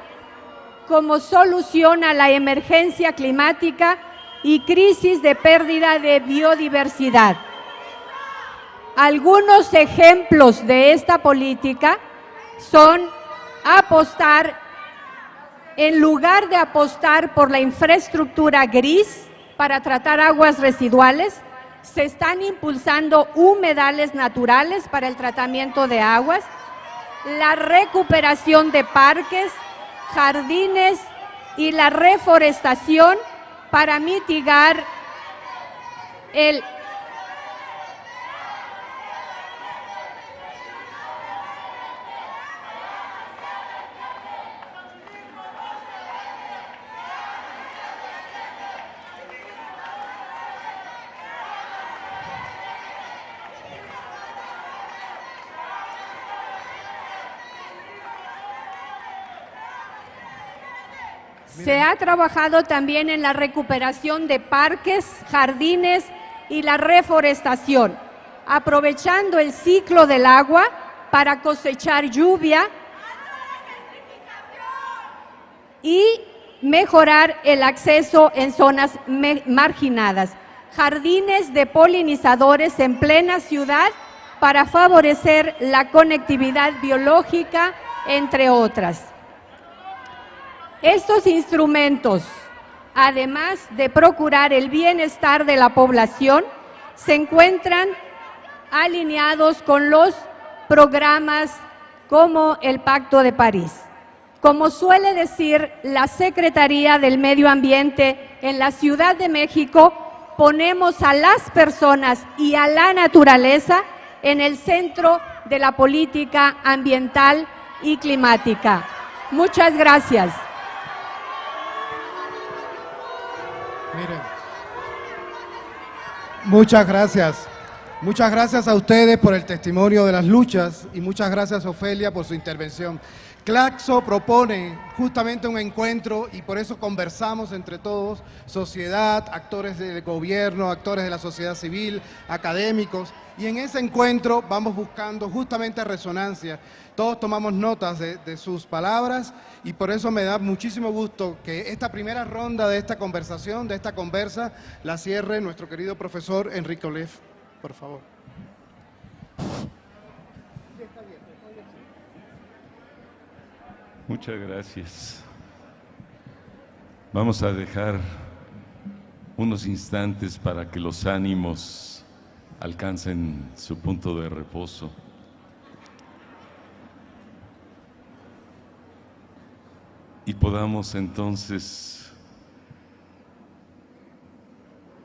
como solución a la emergencia climática y crisis de pérdida de biodiversidad. Algunos ejemplos de esta política son apostar en lugar de apostar por la infraestructura gris para tratar aguas residuales, se están impulsando humedales naturales para el tratamiento de aguas, la recuperación de parques, jardines y la reforestación para mitigar el Se ha trabajado también en la recuperación de parques, jardines y la reforestación, aprovechando el ciclo del agua para cosechar lluvia y mejorar el acceso en zonas marginadas. Jardines de polinizadores en plena ciudad para favorecer la conectividad biológica, entre otras. Estos instrumentos, además de procurar el bienestar de la población, se encuentran alineados con los programas como el Pacto de París. Como suele decir la Secretaría del Medio Ambiente en la Ciudad de México, ponemos a las personas y a la naturaleza en el centro de la política ambiental y climática. Muchas gracias. Miren, muchas gracias. Muchas gracias a ustedes por el testimonio de las luchas y muchas gracias Ofelia por su intervención. Claxo propone justamente un encuentro y por eso conversamos entre todos, sociedad, actores del gobierno, actores de la sociedad civil, académicos, y en ese encuentro vamos buscando justamente resonancia. Todos tomamos notas de, sus palabras y por eso me da muchísimo gusto que esta primera ronda de esta conversación, de esta conversa, la cierre nuestro querido profesor Enrique Olef, por favor. Muchas gracias. Vamos a dejar unos instantes para que los ánimos alcancen su punto de reposo. Y podamos entonces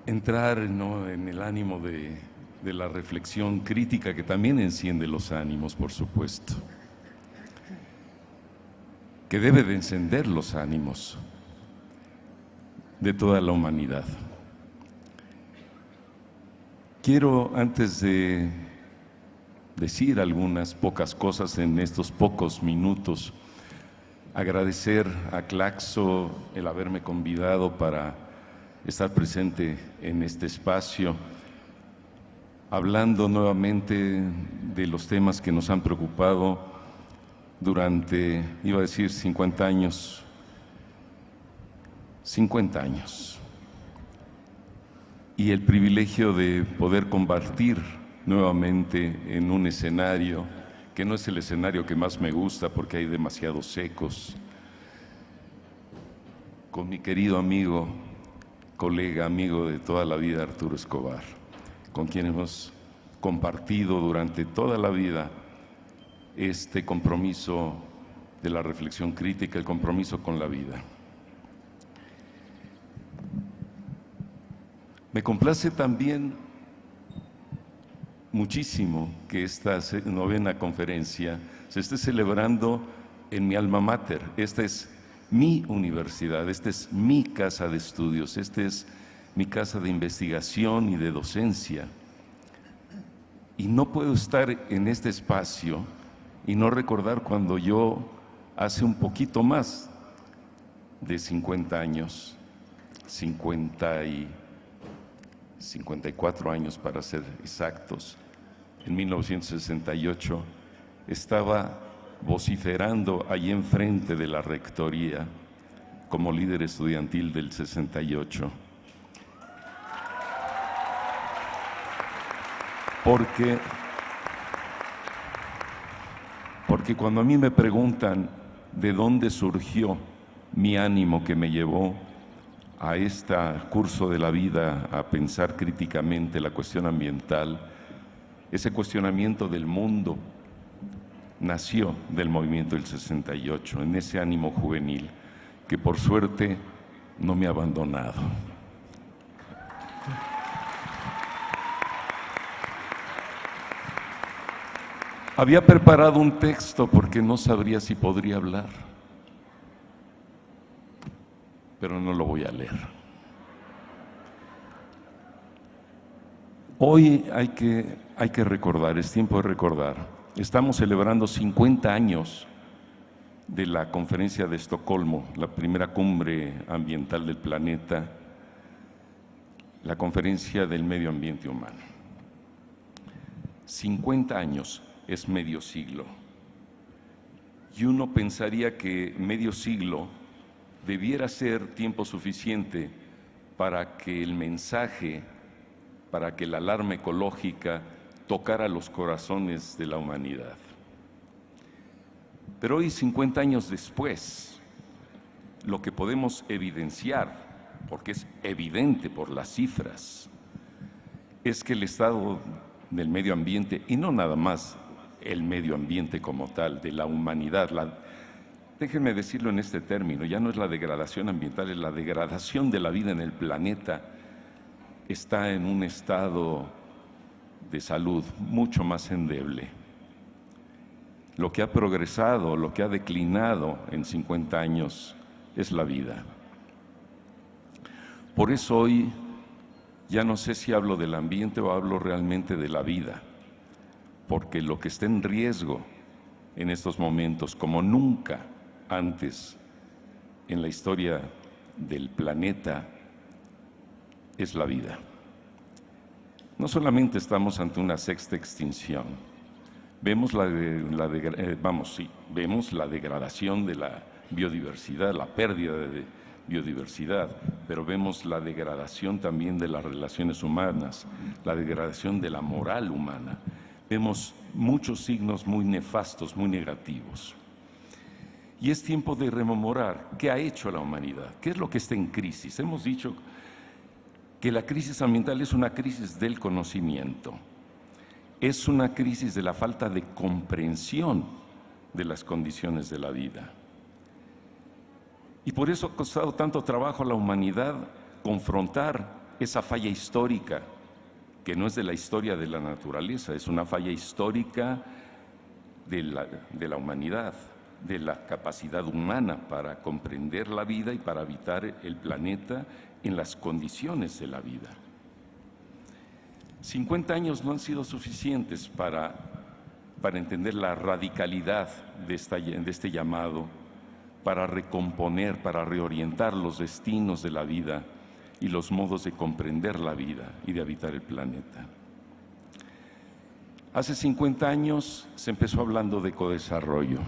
entrar ¿no? en el ánimo de, de la reflexión crítica que también enciende los ánimos, por supuesto que debe de encender los ánimos de toda la humanidad. Quiero, antes de decir algunas pocas cosas en estos pocos minutos, agradecer a Claxo el haberme convidado para estar presente en este espacio, hablando nuevamente de los temas que nos han preocupado durante, iba a decir 50 años, 50 años. Y el privilegio de poder compartir nuevamente en un escenario que no es el escenario que más me gusta porque hay demasiados secos, con mi querido amigo, colega, amigo de toda la vida, Arturo Escobar, con quien hemos compartido durante toda la vida este compromiso de la reflexión crítica, el compromiso con la vida. Me complace también muchísimo que esta novena conferencia se esté celebrando en mi alma mater. Esta es mi universidad, esta es mi casa de estudios, esta es mi casa de investigación y de docencia. Y no puedo estar en este espacio y no recordar cuando yo hace un poquito más de 50 años, 50 y 54 años para ser exactos, en 1968, estaba vociferando allí enfrente de la rectoría como líder estudiantil del 68. Porque porque cuando a mí me preguntan de dónde surgió mi ánimo que me llevó a este curso de la vida a pensar críticamente la cuestión ambiental, ese cuestionamiento del mundo nació del movimiento del 68, en ese ánimo juvenil que por suerte no me ha abandonado. Había preparado un texto porque no sabría si podría hablar, pero no lo voy a leer. Hoy hay que, hay que recordar, es tiempo de recordar. Estamos celebrando 50 años de la conferencia de Estocolmo, la primera cumbre ambiental del planeta, la conferencia del medio ambiente humano. 50 años es medio siglo. Y uno pensaría que medio siglo debiera ser tiempo suficiente para que el mensaje, para que la alarma ecológica tocara los corazones de la humanidad. Pero hoy, 50 años después, lo que podemos evidenciar, porque es evidente por las cifras, es que el estado del medio ambiente, y no nada más el medio ambiente como tal, de la humanidad. déjenme decirlo en este término, ya no es la degradación ambiental, es la degradación de la vida en el planeta. Está en un estado de salud mucho más endeble. lo que ha progresado, lo que ha declinado en 50 años es la vida. Por eso hoy ya no sé si hablo del ambiente o hablo realmente de la vida, porque lo que está en riesgo en estos momentos, como nunca antes en la historia del planeta, es la vida. No solamente estamos ante una sexta extinción, vemos la, eh, vamos, sí, vemos la degradación de la biodiversidad, la pérdida de biodiversidad, pero vemos la degradación también de las relaciones humanas, la degradación de la moral humana. Vemos muchos signos muy nefastos, muy negativos. Y es tiempo de rememorar qué ha hecho la humanidad, qué es lo que está en crisis. Hemos dicho que la crisis ambiental es una crisis del conocimiento, es una crisis de la falta de comprensión de las condiciones de la vida. Y por eso ha costado tanto trabajo a la humanidad confrontar esa falla histórica, que no es de la historia de la naturaleza, es una falla histórica de la, de la humanidad, de la capacidad humana para comprender la vida y para habitar el planeta en las condiciones de la vida. 50 años no han sido suficientes para, para entender la radicalidad de, esta, de este llamado para recomponer, para reorientar los destinos de la vida y los modos de comprender la vida y de habitar el planeta. Hace 50 años se empezó hablando de ecodesarrollo.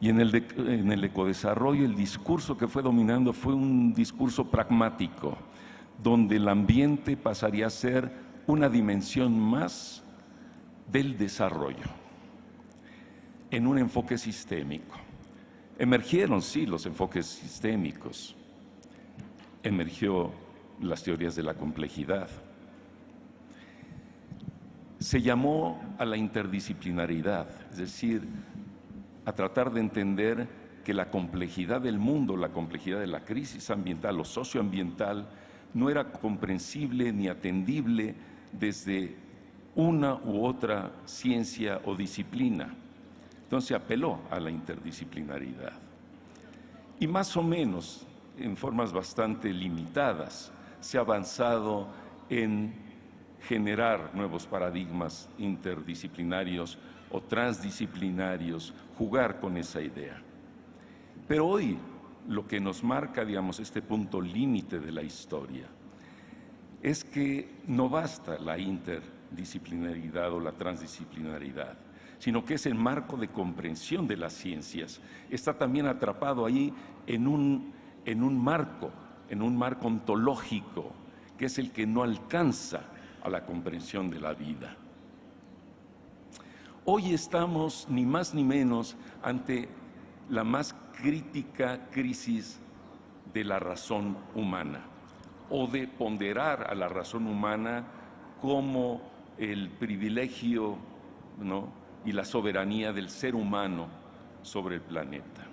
Y en el, en el ecodesarrollo el discurso que fue dominando fue un discurso pragmático, donde el ambiente pasaría a ser una dimensión más del desarrollo, en un enfoque sistémico. Emergieron, sí, los enfoques sistémicos. Emergió las teorías de la complejidad. Se llamó a la interdisciplinaridad, es decir, a tratar de entender que la complejidad del mundo, la complejidad de la crisis ambiental o socioambiental, no era comprensible ni atendible desde una u otra ciencia o disciplina entonces apeló a la interdisciplinaridad. Y más o menos, en formas bastante limitadas, se ha avanzado en generar nuevos paradigmas interdisciplinarios o transdisciplinarios, jugar con esa idea. Pero hoy lo que nos marca, digamos, este punto límite de la historia es que no basta la interdisciplinaridad o la transdisciplinaridad sino que es el marco de comprensión de las ciencias. Está también atrapado ahí en un, en un marco, en un marco ontológico, que es el que no alcanza a la comprensión de la vida. Hoy estamos ni más ni menos ante la más crítica crisis de la razón humana o de ponderar a la razón humana como el privilegio y la soberanía del ser humano sobre el planeta.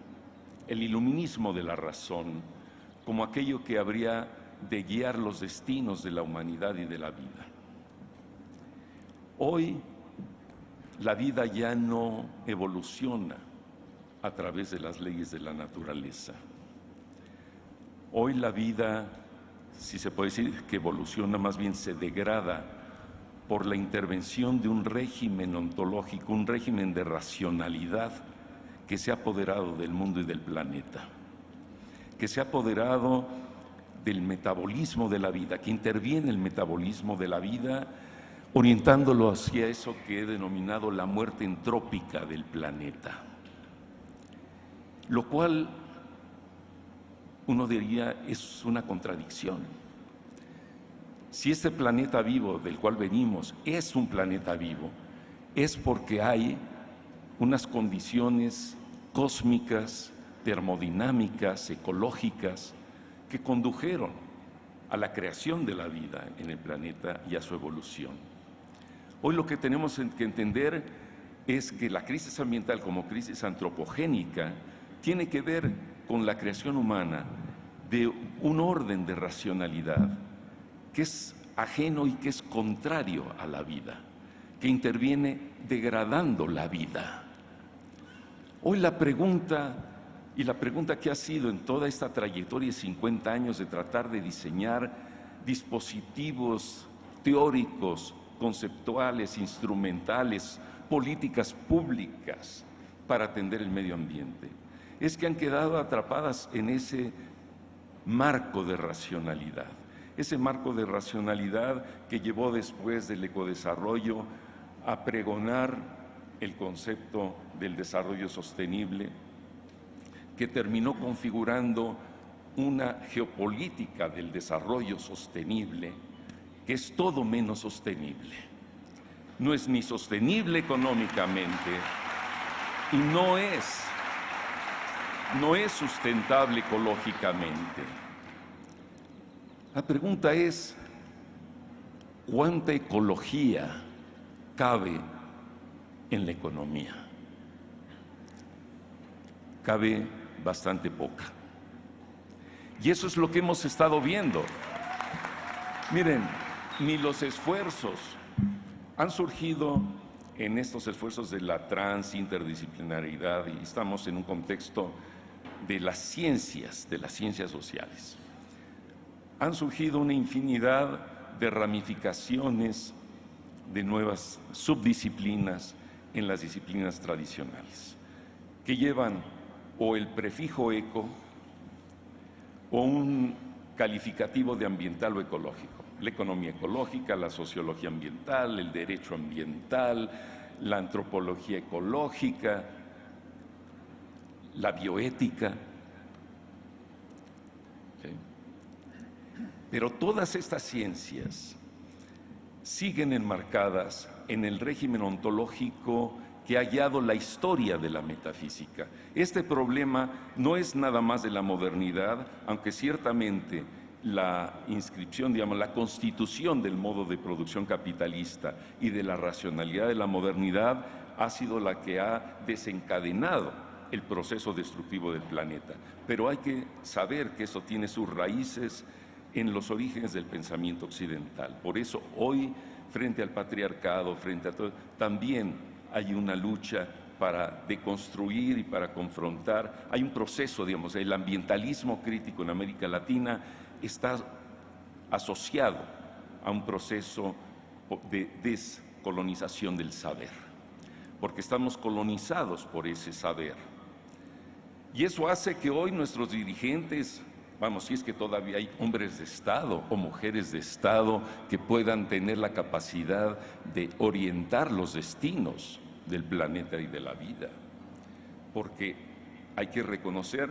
El iluminismo de la razón como aquello que habría de guiar los destinos de la humanidad y de la vida. Hoy la vida ya no evoluciona a través de las leyes de la naturaleza. Hoy la vida, si se puede decir que evoluciona, más bien se degrada por la intervención de un régimen ontológico, un régimen de racionalidad que se ha apoderado del mundo y del planeta, que se ha apoderado del metabolismo de la vida, que interviene el metabolismo de la vida, orientándolo hacia eso que he denominado la muerte entrópica del planeta. Lo cual uno diría es una contradicción si este planeta vivo del cual venimos es un planeta vivo, es porque hay unas condiciones cósmicas, termodinámicas, ecológicas, que condujeron a la creación de la vida en el planeta y a su evolución. Hoy lo que tenemos que entender es que la crisis ambiental como crisis antropogénica tiene que ver con la creación humana de un orden de racionalidad, que es ajeno y que es contrario a la vida, que interviene degradando la vida. Hoy la pregunta, y la pregunta que ha sido en toda esta trayectoria de 50 años de tratar de diseñar dispositivos teóricos, conceptuales, instrumentales, políticas públicas para atender el medio ambiente, es que han quedado atrapadas en ese marco de racionalidad, ese marco de racionalidad que llevó después del ecodesarrollo a pregonar el concepto del desarrollo sostenible, que terminó configurando una geopolítica del desarrollo sostenible que es todo menos sostenible. No es ni sostenible económicamente y no es no es sustentable ecológicamente. La pregunta es, ¿cuánta ecología cabe en la economía? Cabe bastante poca. Y eso es lo que hemos estado viendo. Miren, ni los esfuerzos han surgido en estos esfuerzos de la transinterdisciplinaridad y estamos en un contexto de las ciencias, de las ciencias sociales. Han surgido una infinidad de ramificaciones de nuevas subdisciplinas en las disciplinas tradicionales, que llevan o el prefijo eco o un calificativo de ambiental o ecológico. La economía ecológica, la sociología ambiental, el derecho ambiental, la antropología ecológica, la bioética. Pero todas estas ciencias siguen enmarcadas en el régimen ontológico que ha hallado la historia de la metafísica. Este problema no es nada más de la modernidad, aunque ciertamente la inscripción, digamos, la constitución del modo de producción capitalista y de la racionalidad de la modernidad ha sido la que ha desencadenado el proceso destructivo del planeta. Pero hay que saber que eso tiene sus raíces en los orígenes del pensamiento occidental. Por eso hoy, frente al patriarcado, frente a todo, también hay una lucha para deconstruir y para confrontar. Hay un proceso, digamos, el ambientalismo crítico en América Latina está asociado a un proceso de descolonización del saber, porque estamos colonizados por ese saber. Y eso hace que hoy nuestros dirigentes, vamos, si es que todavía hay hombres de Estado o mujeres de Estado que puedan tener la capacidad de orientar los destinos del planeta y de la vida, porque hay que reconocer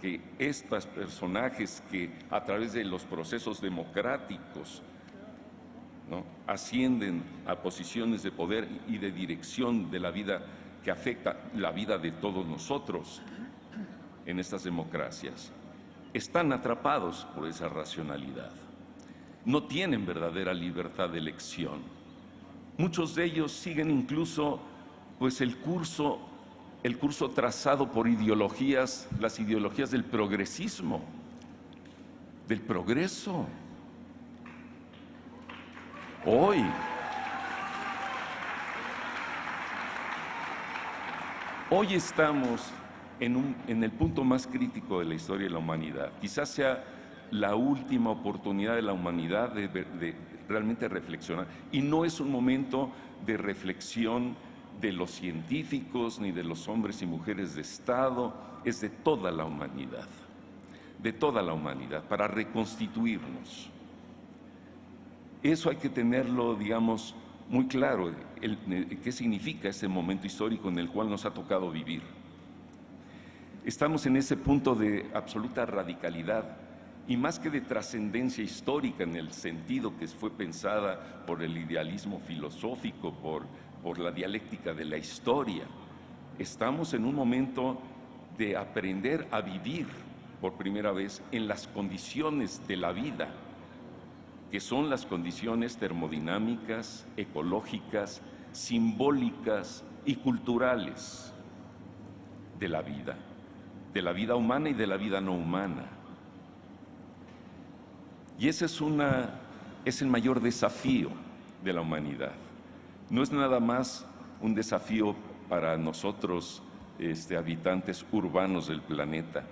que estos personajes que a través de los procesos democráticos ascienden a posiciones de poder y de dirección de la vida que afecta la vida de todos nosotros en estas democracias, están atrapados por esa racionalidad. No tienen verdadera libertad de elección. Muchos de ellos siguen incluso pues el curso el curso trazado por ideologías, las ideologías del progresismo, del progreso. Hoy, hoy estamos en, el punto más crítico de la historia de la humanidad. Quizás sea la última oportunidad de la humanidad de realmente reflexionar. Y no es un momento de reflexión de los científicos ni de los hombres y mujeres de Estado, es de toda la humanidad, de toda la humanidad, para reconstituirnos. Eso hay que tenerlo, digamos, muy claro, qué significa ese momento histórico en el cual nos ha tocado vivir. Estamos en ese punto de absoluta radicalidad y más que de trascendencia histórica en el sentido que fue pensada por el idealismo filosófico, por por la dialéctica de la historia. Estamos en un momento de aprender a vivir por primera vez en las condiciones de la vida, que son las condiciones termodinámicas, ecológicas, simbólicas y culturales de la vida, de la vida humana y de la vida no humana. Y ese es, una, el mayor desafío de la humanidad no es nada más un desafío para nosotros, este, habitantes urbanos del planeta,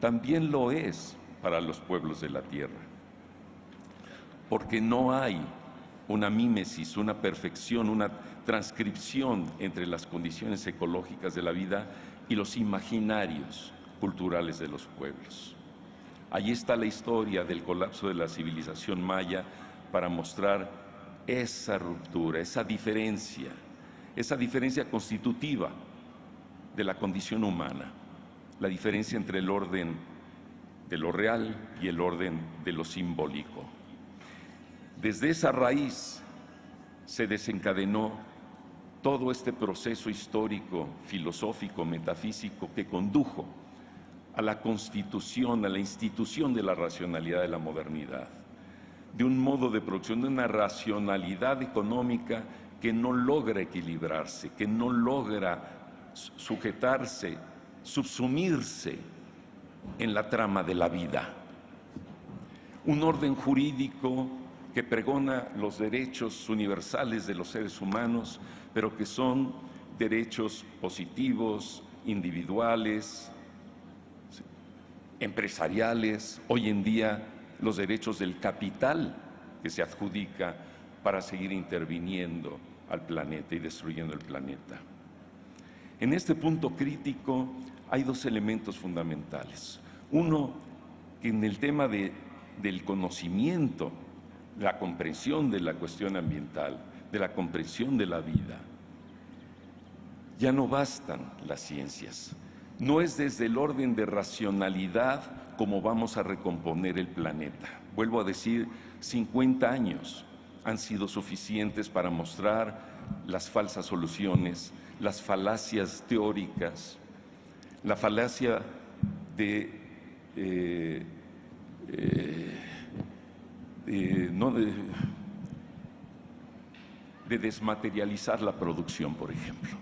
también lo es para los pueblos de la Tierra. Porque no hay una mímesis, una perfección, una transcripción entre las condiciones ecológicas de la vida y los imaginarios culturales de los pueblos. Allí está la historia del colapso de la civilización maya para mostrar esa ruptura, esa diferencia, esa diferencia constitutiva de la condición humana, la diferencia entre el orden de lo real y el orden de lo simbólico. Desde esa raíz se desencadenó todo este proceso histórico, filosófico, metafísico que condujo a la constitución, a la institución de la racionalidad de la modernidad, de un modo de producción, de una racionalidad económica que no logra equilibrarse, que no logra sujetarse, subsumirse en la trama de la vida. Un orden jurídico que pregona los derechos universales de los seres humanos, pero que son derechos positivos, individuales, empresariales, hoy en día los derechos del capital que se adjudica para seguir interviniendo al planeta y destruyendo el planeta. En este punto crítico hay dos elementos fundamentales. Uno, que en el tema de, del conocimiento, la comprensión de la cuestión ambiental, de la comprensión de la vida, ya no bastan las ciencias. No es desde el orden de racionalidad como vamos a recomponer el planeta. Vuelvo a decir, 50 años han sido suficientes para mostrar las falsas soluciones, las falacias teóricas, la falacia de, eh, eh, no de desmaterializar la producción, por ejemplo.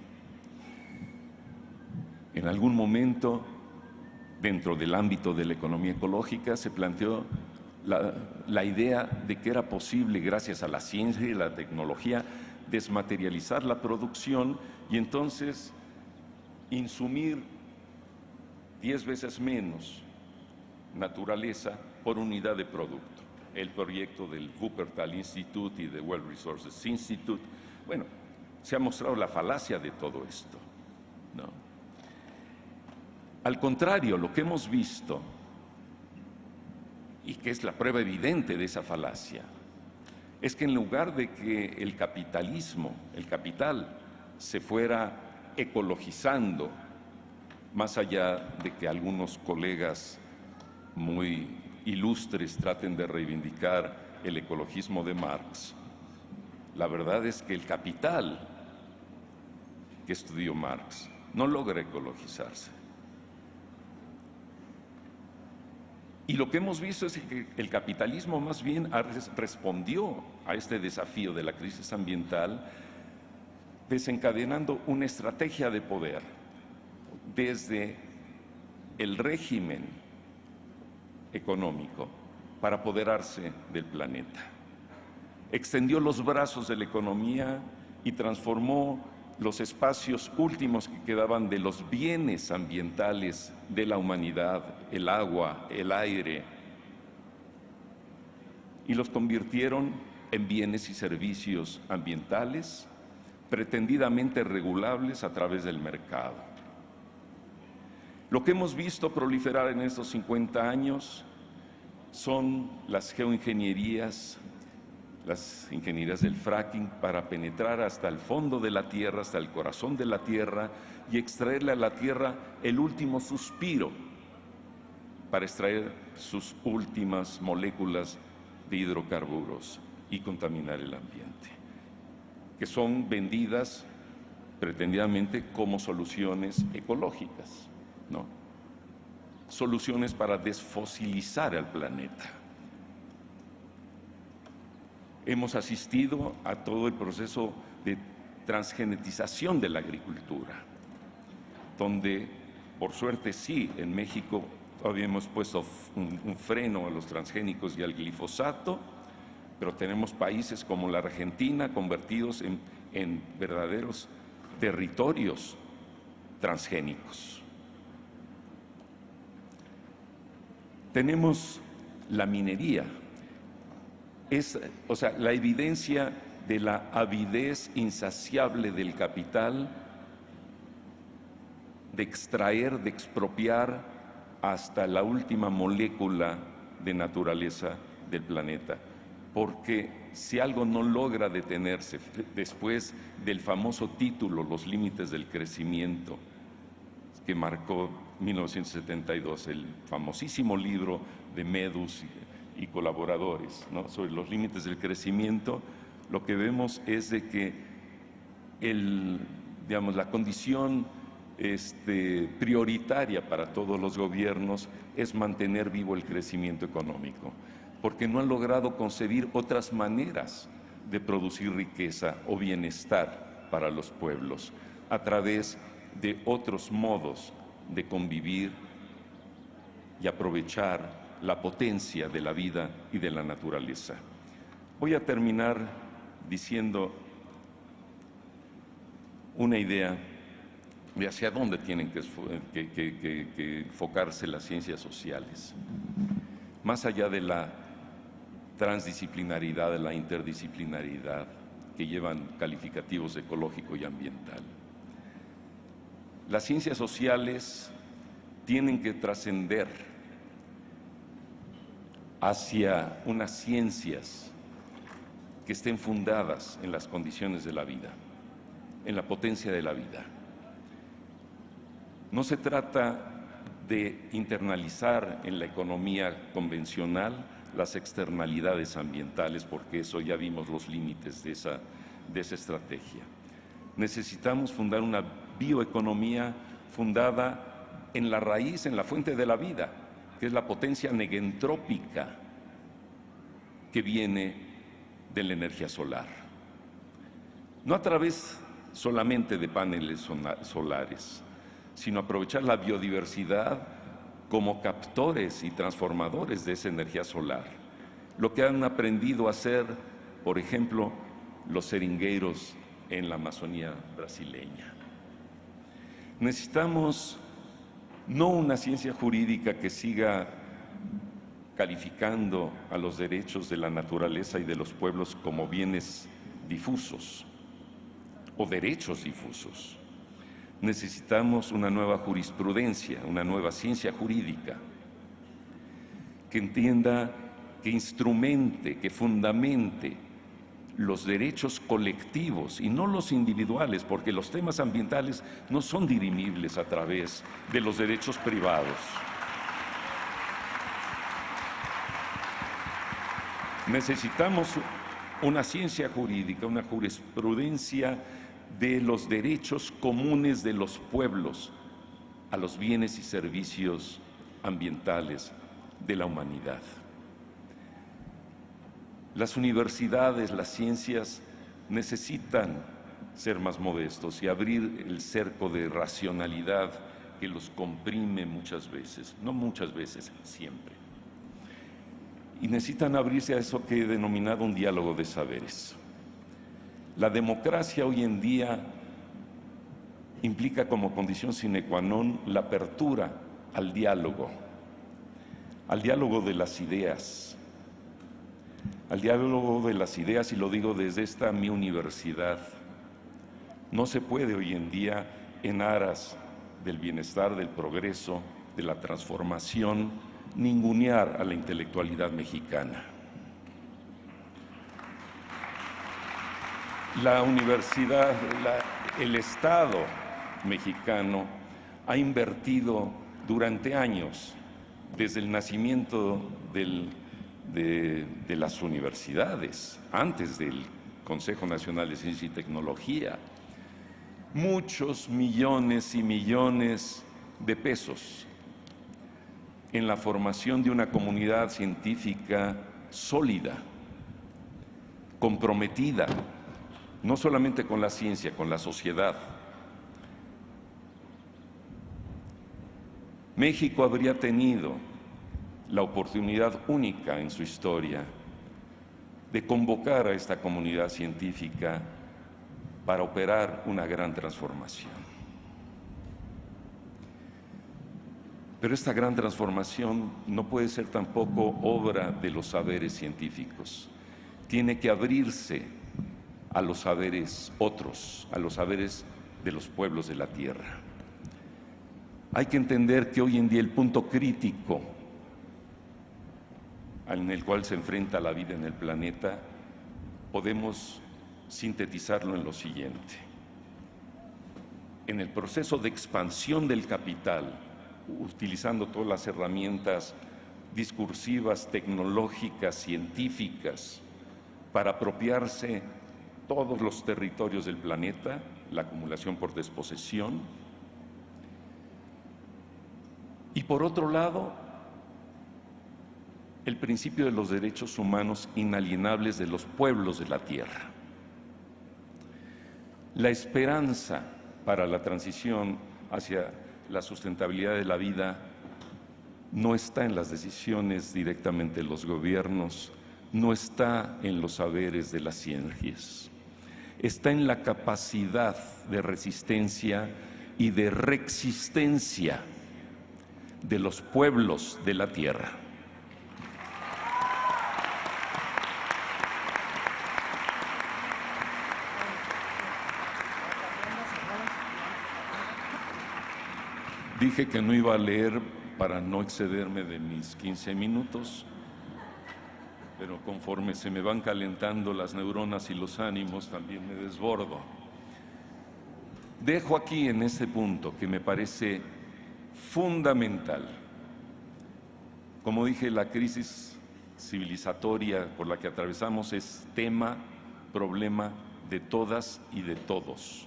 En algún momento, dentro del ámbito de la economía ecológica, se planteó la, idea de que era posible, gracias a la ciencia y la tecnología, desmaterializar la producción y entonces insumir diez veces menos naturaleza por unidad de producto. El proyecto del Wuppertal Institute y del World Resources Institute, bueno, se ha mostrado la falacia de todo esto. ¿no? Al contrario, lo que hemos visto, y que es la prueba evidente de esa falacia, es que en lugar de que el capitalismo, el capital, se fuera ecologizando, más allá de que algunos colegas muy ilustres traten de reivindicar el ecologismo de Marx, la verdad es que el capital que estudió Marx no logra ecologizarse. Y lo que hemos visto es que el capitalismo más bien respondió a este desafío de la crisis ambiental desencadenando una estrategia de poder desde el régimen económico para apoderarse del planeta. Extendió los brazos de la economía y transformó los espacios últimos que quedaban de los bienes ambientales de la humanidad, el agua, el aire, y los convirtieron en bienes y servicios ambientales pretendidamente regulables a través del mercado. Lo que hemos visto proliferar en estos 50 años son las geoingenierías, las ingenierías del fracking para penetrar hasta el fondo de la tierra, hasta el corazón de la tierra y extraerle a la tierra el último suspiro para extraer sus últimas moléculas de hidrocarburos y contaminar el ambiente, que son vendidas pretendidamente como soluciones ecológicas, ¿no? Soluciones para desfosilizar al planeta. Hemos asistido a todo el proceso de transgenetización de la agricultura, donde, por suerte sí, en México todavía hemos puesto un, un freno a los transgénicos y al glifosato, pero tenemos países como la Argentina convertidos en en verdaderos territorios transgénicos. Tenemos la minería, es, o sea, la evidencia de la avidez insaciable del capital de extraer, de expropiar hasta la última molécula de naturaleza del planeta. Porque si algo no logra detenerse después del famoso título Los límites del crecimiento, que marcó 1972, el famosísimo libro de Medus y, colaboradores sobre los límites del crecimiento, lo que vemos es de que el, digamos, la condición este, prioritaria para todos los gobiernos es mantener vivo el crecimiento económico, porque no han logrado concebir otras maneras de producir riqueza o bienestar para los pueblos a través de otros modos de convivir y aprovechar la potencia de la vida y de la naturaleza. Voy a terminar diciendo una idea de hacia dónde tienen que, enfocarse las ciencias sociales. Más allá de la transdisciplinaridad, de la interdisciplinaridad que llevan calificativos ecológico y ambiental. Las ciencias sociales tienen que trascender hacia unas ciencias que estén fundadas en las condiciones de la vida, en la potencia de la vida. No se trata de internalizar en la economía convencional las externalidades ambientales, porque eso ya vimos los límites de esa, de esa estrategia. Necesitamos fundar una bioeconomía fundada en la raíz, en la fuente de la vida, que es la potencia negentrópica que viene de la energía solar. No a través solamente de paneles solares, sino aprovechar la biodiversidad como captores y transformadores de esa energía solar. Lo que han aprendido a hacer, por ejemplo, los seringueiros en la Amazonía brasileña. Necesitamos no una ciencia jurídica que siga calificando a los derechos de la naturaleza y de los pueblos como bienes difusos o derechos difusos. Necesitamos una nueva jurisprudencia, una nueva ciencia jurídica que entienda, que instrumente, que fundamente los derechos colectivos y no los individuales, porque los temas ambientales no son dirimibles a través de los derechos privados. Necesitamos una ciencia jurídica, una jurisprudencia de los derechos comunes de los pueblos a los bienes y servicios ambientales de la humanidad. Las universidades, las ciencias necesitan ser más modestos y abrir el cerco de racionalidad que los comprime muchas veces, no muchas veces, siempre. Y necesitan abrirse a eso que he denominado un diálogo de saberes. La democracia hoy en día implica como condición sine qua non la apertura al diálogo, al diálogo de las ideas, al diálogo de las ideas, y lo digo desde esta mi universidad. No se puede hoy en día, en aras del bienestar, del progreso, de la transformación, ningunear a la intelectualidad mexicana. La universidad, el Estado mexicano ha invertido durante años, desde el nacimiento de, las universidades, antes del Consejo Nacional de Ciencia y Tecnología, muchos millones y millones de pesos en la formación de una comunidad científica sólida, comprometida no solamente con la ciencia, con la sociedad. México habría tenido la oportunidad única en su historia de convocar a esta comunidad científica para operar una gran transformación. Pero esta gran transformación no puede ser tampoco obra de los saberes científicos. Tiene que abrirse a los saberes otros, a los saberes de los pueblos de la tierra. Hay que entender que hoy en día el punto crítico en el cual se enfrenta la vida en el planeta, podemos sintetizarlo en lo siguiente. En el proceso de expansión del capital, utilizando todas las herramientas discursivas, tecnológicas, científicas, para apropiarse todos los territorios del planeta, la acumulación por desposesión. Y por otro lado, el principio de los derechos humanos inalienables de los pueblos de la tierra. La esperanza para la transición hacia la sustentabilidad de la vida no está en las decisiones directamente de los gobiernos, no está en los saberes de las ciencias, está en la capacidad de resistencia y de reexistencia de los pueblos de la tierra. Dije que no iba a leer para no excederme de mis 15 minutos, pero conforme se me van calentando las neuronas y los ánimos, también me desbordo. Dejo aquí en este punto que me parece fundamental. Como dije, la crisis civilizatoria por la que atravesamos es tema, problema de todas y de todos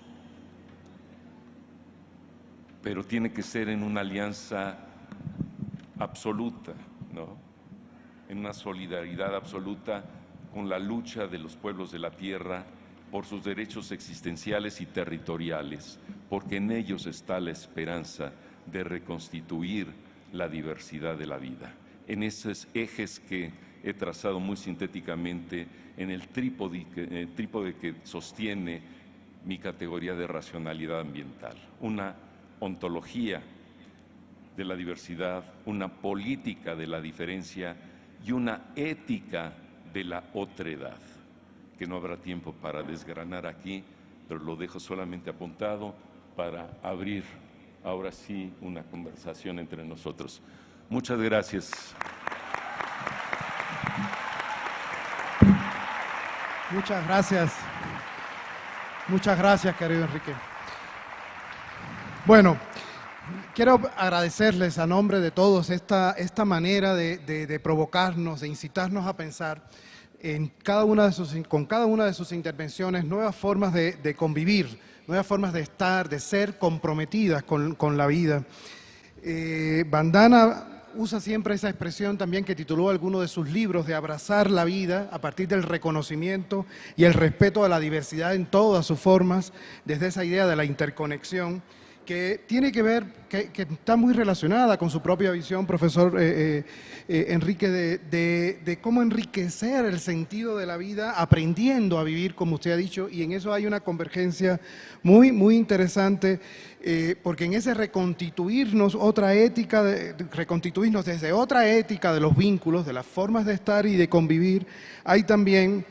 pero tiene que ser en una alianza absoluta, ¿no? en una solidaridad absoluta con la lucha de los pueblos de la tierra por sus derechos existenciales y territoriales, porque en ellos está la esperanza de reconstituir la diversidad de la vida. En esos ejes que he trazado muy sintéticamente en el trípode que, eh, trípode que sostiene mi categoría de racionalidad ambiental. Una ontología de la diversidad, una política de la diferencia y una ética de la otredad, que no habrá tiempo para desgranar aquí, pero lo dejo solamente apuntado para abrir ahora sí una conversación entre nosotros. Muchas gracias. Muchas gracias. Muchas gracias, querido Enrique. Bueno, quiero agradecerles a nombre de todos esta, esta manera de, provocarnos, de incitarnos a pensar en cada una de sus, con cada una de sus intervenciones nuevas formas de, convivir, nuevas formas de estar, de ser comprometidas con, la vida. Eh, Bandana usa siempre esa expresión también que tituló alguno de sus libros de abrazar la vida a partir del reconocimiento y el respeto a la diversidad en todas sus formas, desde esa idea de la interconexión que tiene que ver, que, está muy relacionada con su propia visión, profesor eh, eh, eh, Enrique, de, cómo enriquecer el sentido de la vida aprendiendo a vivir, como usted ha dicho, y en eso hay una convergencia muy, muy interesante, porque en ese reconstituirnos otra ética, reconstituirnos desde otra ética de los vínculos, de las formas de estar y de convivir, hay también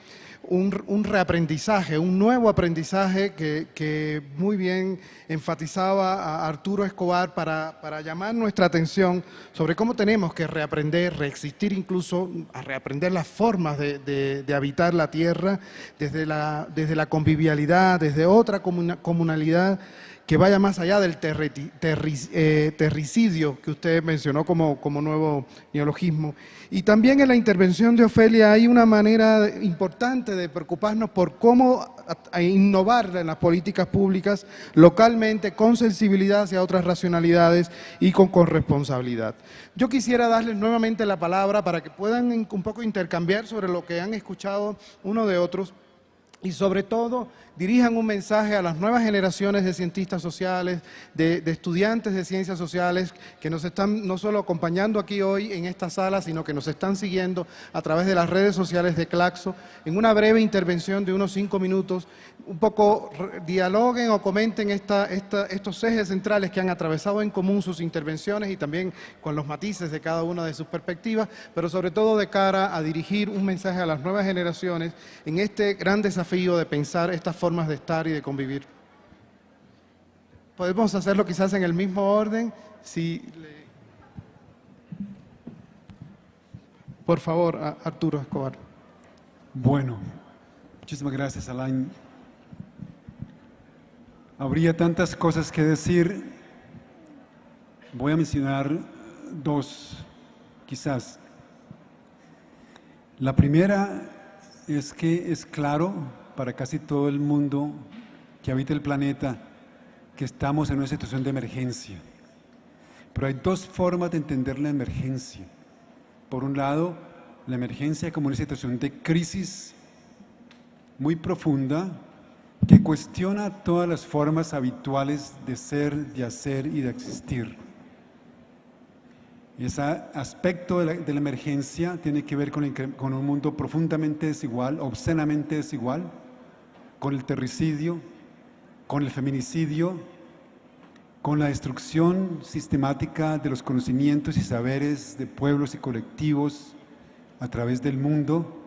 un, reaprendizaje, un nuevo aprendizaje que, muy bien enfatizaba Arturo Escobar para, llamar nuestra atención sobre cómo tenemos que reaprender, reexistir incluso, a reaprender las formas de, habitar la tierra desde la, desde la convivialidad, desde otra comunalidad que vaya más allá del eh, terricidio que usted mencionó como, como nuevo neologismo. Y también en la intervención de Ofelia hay una manera importante de preocuparnos por cómo innovar en las políticas públicas localmente, con sensibilidad hacia otras racionalidades y con corresponsabilidad. Yo quisiera darles nuevamente la palabra para que puedan un poco intercambiar sobre lo que han escuchado uno de otros y sobre todo dirijan un mensaje a las nuevas generaciones de cientistas sociales, de, estudiantes de ciencias sociales que nos están no solo acompañando aquí hoy en esta sala, sino que nos están siguiendo a través de las redes sociales de Claxo, en una breve intervención de unos cinco minutos, un poco dialoguen o comenten estos ejes centrales que han atravesado en común sus intervenciones y también con los matices de cada una de sus perspectivas, pero sobre todo de cara a dirigir un mensaje a las nuevas generaciones en este gran desafío de pensar estas formas de estar y de convivir. Podemos hacerlo quizás en el mismo orden. Si Por favor, Arturo Escobar. Bueno, muchísimas gracias, Alain. Habría tantas cosas que decir. Voy a mencionar dos, quizás. La primera es que es claro para casi todo el mundo que habita el planeta que estamos en una situación de emergencia. Pero hay dos formas de entender la emergencia. Por un lado, la emergencia como una situación de crisis muy profunda que cuestiona todas las formas habituales de ser, de hacer y de existir. Ese aspecto de la, emergencia tiene que ver con, un mundo profundamente desigual, obscenamente desigual, con el terricidio, con el feminicidio, con la destrucción sistemática de los conocimientos y saberes de pueblos y colectivos a través del mundo.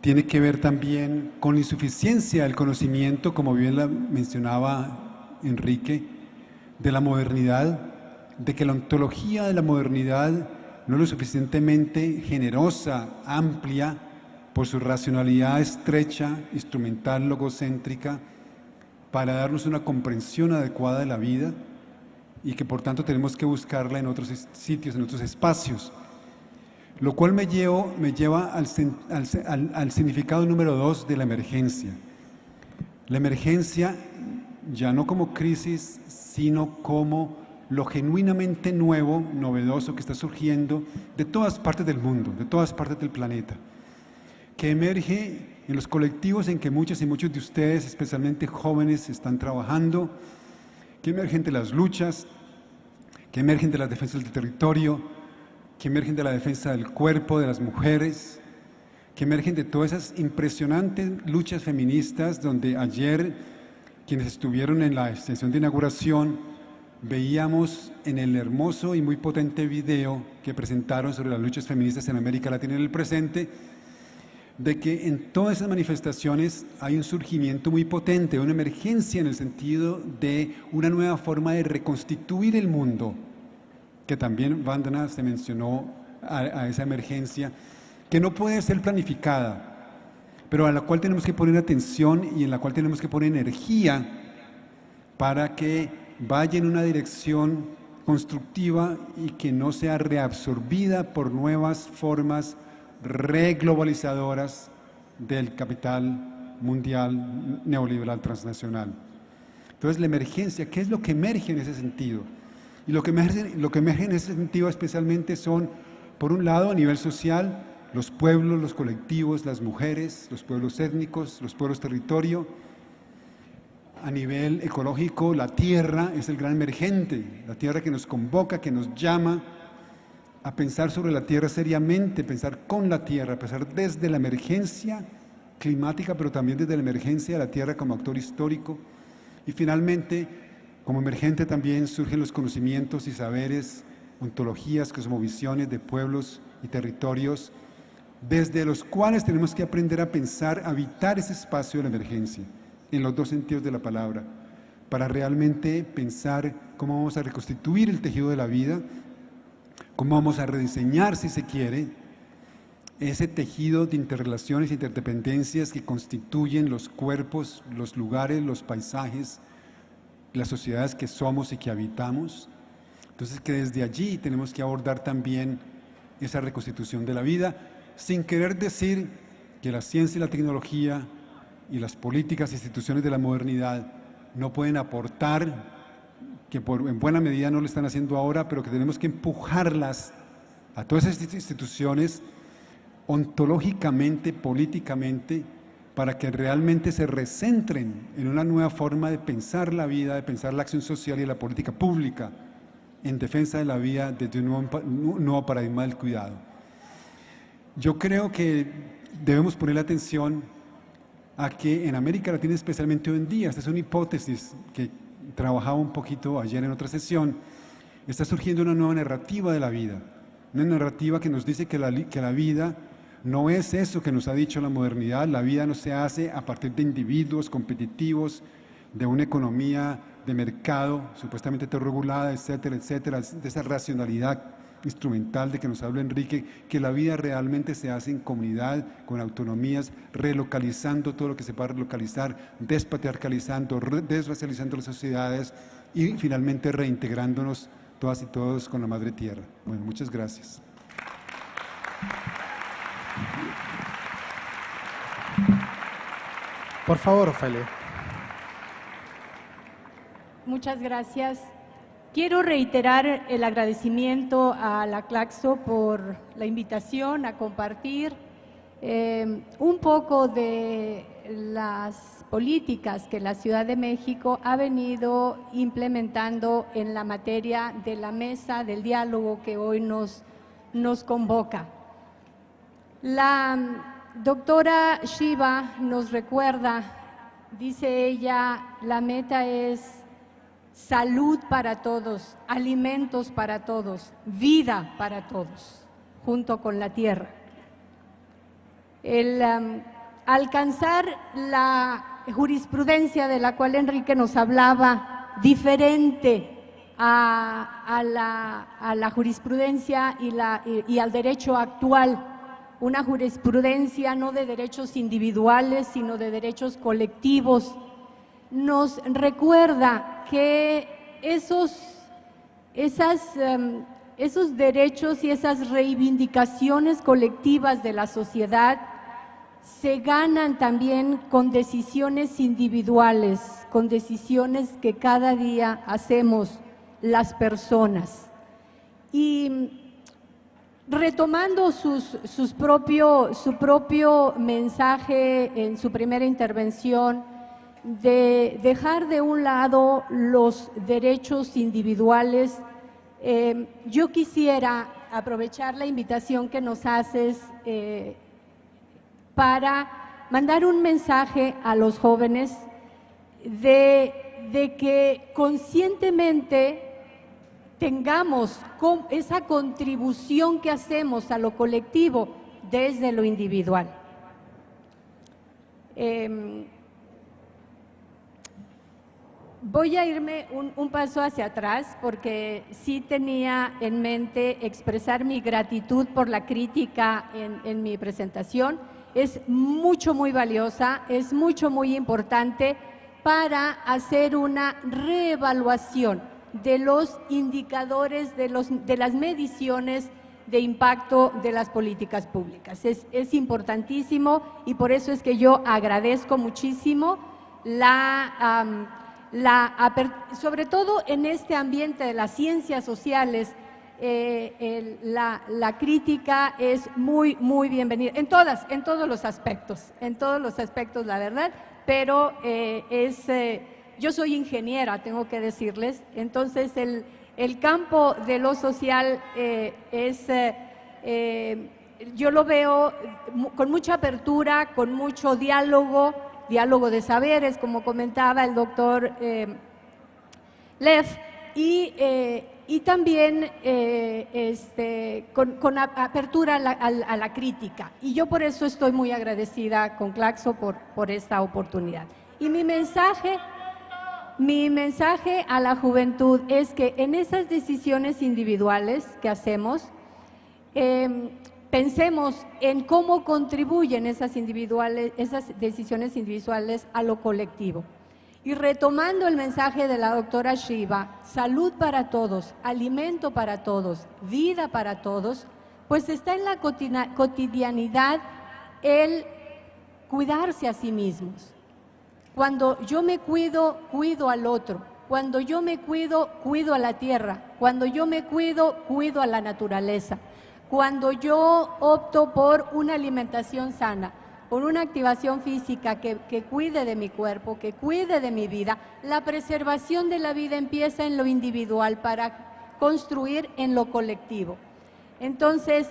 Tiene que ver también con la insuficiencia del conocimiento, como bien la mencionaba Enrique, de la modernidad, de que la ontología de la modernidad no es lo suficientemente generosa, amplia, por su racionalidad estrecha, instrumental, logocéntrica, para darnos una comprensión adecuada de la vida y que por tanto tenemos que buscarla en otros sitios, en otros espacios. Lo cual me, lleva al, al significado número dos de la emergencia. La emergencia ya no como crisis, sino como lo genuinamente nuevo, novedoso que está surgiendo de todas partes del mundo, de todas partes del planeta, que emerge en los colectivos en que muchos y muchos de ustedes, especialmente jóvenes, están trabajando, que emergen de las luchas, que emergen de las defensas del territorio, que emergen de la defensa del cuerpo, de las mujeres, que emergen de todas esas impresionantes luchas feministas donde ayer quienes estuvieron en la sesión de inauguración veíamos en el hermoso y muy potente video que presentaron sobre las luchas feministas en América Latina en el presente, de que en todas esas manifestaciones hay un surgimiento muy potente, una emergencia en el sentido de una nueva forma de reconstituir el mundo, que también Vandana se mencionó a, a esa emergencia, que no puede ser planificada, pero a la cual tenemos que poner atención y en la cual tenemos que poner energía para que vaya en una dirección constructiva y que no sea reabsorbida por nuevas formas reglobalizadoras del capital mundial neoliberal transnacional. Entonces la emergencia, ¿qué es lo que emerge en ese sentido? Y lo que emerge, lo que emerge en ese sentido especialmente son, por un lado, a nivel social, los pueblos, los colectivos, las mujeres, los pueblos étnicos, los pueblos territorio, a nivel ecológico, la tierra es el gran emergente, la tierra que nos convoca, que nos llama a pensar sobre la tierra seriamente, pensar con la tierra, pensar desde la emergencia climática, pero también desde la emergencia de la tierra como actor histórico. Y finalmente, como emergente también surgen los conocimientos y saberes, ontologías, cosmovisiones de pueblos y territorios, desde los cuales tenemos que aprender a pensar, a habitar ese espacio de la emergencia en los dos sentidos de la palabra, para realmente pensar cómo vamos a reconstituir el tejido de la vida, cómo vamos a rediseñar, si se quiere, ese tejido de interrelaciones e interdependencias que constituyen los cuerpos, los lugares, los paisajes, las sociedades que somos y que habitamos. Entonces que desde allí tenemos que abordar también esa reconstitución de la vida, sin querer decir que la ciencia y la tecnología y las políticas e instituciones de la modernidad no pueden aportar, que por, en buena medida no lo están haciendo ahora, pero que tenemos que empujarlas a todas estas instituciones ontológicamente, políticamente, para que realmente se recentren en una nueva forma de pensar la vida, de pensar la acción social y la política pública en defensa de la vida desde un nuevo, paradigma del cuidado. Yo creo que debemos poner atención a que en América Latina, especialmente hoy en día, esta es una hipótesis que trabajaba un poquito ayer en otra sesión, está surgiendo una nueva narrativa de la vida, una narrativa que nos dice que la, que la vida no es eso que nos ha dicho la modernidad, la vida no se hace a partir de individuos competitivos, de una economía de mercado supuestamente regulada, etcétera, etcétera, de esa racionalidad instrumental de que nos habla Enrique, que la vida realmente se hace en comunidad, con autonomías, relocalizando todo lo que se pueda relocalizar, despatriarcalizando, desracializando las sociedades y finalmente reintegrándonos todas y todos con la Madre Tierra. Bueno, muchas gracias. Por favor, Ofelia. Muchas gracias. Quiero reiterar el agradecimiento a la Claxo por la invitación a compartir eh, un poco de las políticas que la Ciudad de México ha venido implementando en la materia de la mesa del diálogo que hoy nos, nos convoca. La doctora Shiva nos recuerda, dice ella, la meta es salud para todos, alimentos para todos, vida para todos, junto con la tierra. El um, alcanzar la jurisprudencia de la cual Enrique nos hablaba, diferente a, la, jurisprudencia y, y al derecho actual, una jurisprudencia no de derechos individuales, sino de derechos colectivos, nos recuerda que esos, em, esos derechos y esas reivindicaciones colectivas de la sociedad se ganan también con decisiones individuales, con decisiones que cada día hacemos las personas. Y retomando sus, propio, su propio mensaje en su primera intervención, de dejar de un lado los derechos individuales. Eh, yo quisiera aprovechar la invitación que nos haces eh, para mandar un mensaje a los jóvenes de, de que conscientemente tengamos esa contribución que hacemos a lo colectivo desde lo individual. Em, Voy a irme un, paso hacia atrás porque sí tenía en mente expresar mi gratitud por la crítica en, mi presentación. Es mucho, muy valiosa, es mucho, muy importante para hacer una reevaluación de los indicadores, de, los, de las mediciones de impacto de las políticas públicas. Es, es importantísimo y por eso es que yo agradezco muchísimo la sobre todo en este ambiente de las ciencias sociales, eh, la, crítica es muy, muy bienvenida, en todas, en todos los aspectos, en todos los aspectos, la verdad, pero eh, es, eh, yo soy ingeniera, tengo que decirles, entonces el, el campo de lo social es, yo lo veo con mucha apertura, con mucho diálogo, diálogo de saberes, como comentaba el doctor eh, Lev, y, eh, y también eh, este, con, apertura a la, crítica. Y yo por eso estoy muy agradecida con Claxo por, por esta oportunidad. Y mi mensaje, mi mensaje a la juventud es que en esas decisiones individuales que hacemos, pensemos en cómo contribuyen esas, decisiones individuales a lo colectivo. Y retomando el mensaje de la doctora Shiva, salud para todos, alimento para todos, vida para todos, pues está en la cotidianidad el cuidarse a sí mismos. Cuando yo me cuido, cuido al otro. Cuando yo me cuido, cuido a la tierra. Cuando yo me cuido, cuido a la naturaleza cuando yo opto por una alimentación sana, con una activación física que, cuide de mi cuerpo, que cuide de mi vida, la preservación de la vida empieza en lo individual para construir en lo colectivo. Entonces,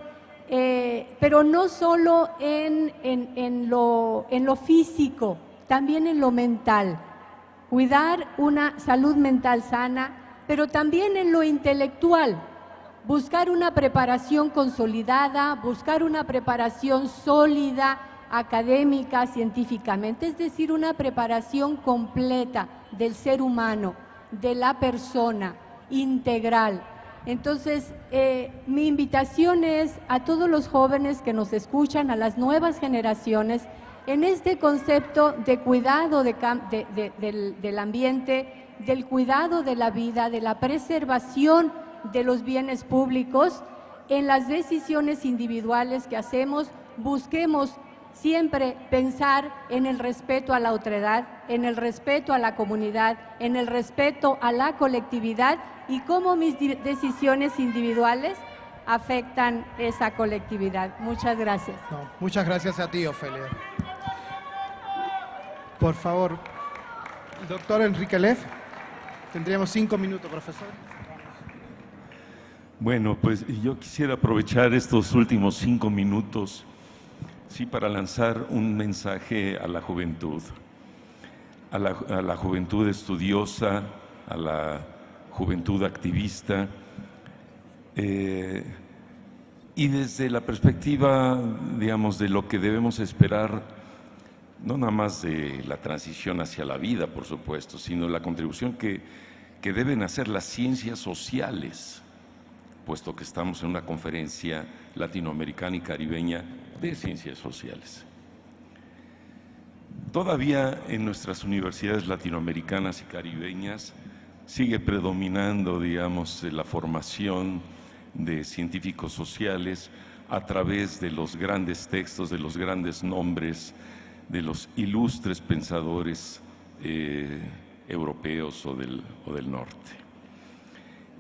eh, pero no solo en, en, en, lo, en lo físico, también en lo mental. Cuidar una salud mental sana, pero también en lo intelectual. Buscar una preparación consolidada, buscar una preparación sólida, académica, científicamente, es decir, una preparación completa del ser humano, de la persona, integral. Entonces, eh, mi invitación es a todos los jóvenes que nos escuchan, a las nuevas generaciones, en este concepto de cuidado de, de, del, del ambiente, del cuidado de la vida, de la preservación de los bienes públicos, en las decisiones individuales que hacemos, busquemos siempre pensar en el respeto a la otredad, en el respeto a la comunidad, en el respeto a la colectividad y cómo mis decisiones individuales afectan esa colectividad. Muchas gracias. Muchas gracias a ti, Ofelia. Por favor, doctor Enrique Leff, tendríamos cinco minutos, profesor. Bueno, pues yo quisiera aprovechar estos últimos cinco minutos sí, para lanzar un mensaje a la juventud, a la, a la juventud estudiosa, a la juventud activista, eh, y desde la perspectiva, digamos, de lo que debemos esperar, no nada más de la transición hacia la vida, por supuesto, sino la contribución que, que deben hacer las ciencias sociales, puesto que estamos en una conferencia latinoamericana y caribeña de ciencias sociales. Todavía en nuestras universidades latinoamericanas y caribeñas sigue predominando, digamos, la formación de científicos sociales a través de los grandes textos, de los grandes nombres, de los ilustres pensadores eh, europeos o del, o del norte.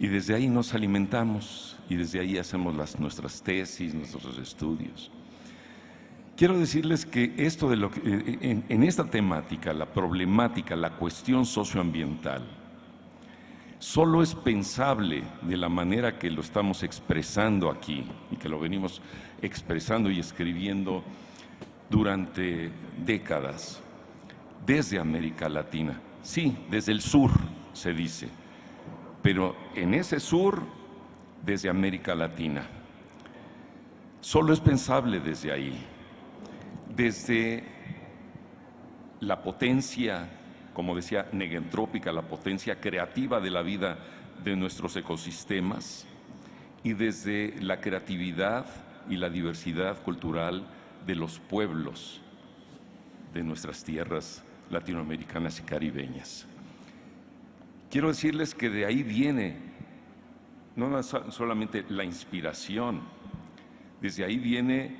Y desde ahí nos alimentamos y desde ahí hacemos nuestras tesis, nuestros estudios. Quiero decirles que esto de lo que, en, en esta temática, la problemática, la cuestión socioambiental, solo es pensable de la manera que lo estamos expresando aquí y que lo venimos expresando y escribiendo durante décadas desde América Latina. Sí, desde el sur se dice, pero en ese sur desde América Latina. Solo es pensable desde ahí desde la potencia, como decía, negentrópica, la potencia creativa de la vida de nuestros ecosistemas y desde la creatividad y la diversidad cultural de los pueblos de nuestras tierras latinoamericanas y caribeñas. Quiero decirles que de ahí viene no solamente la inspiración, desde ahí viene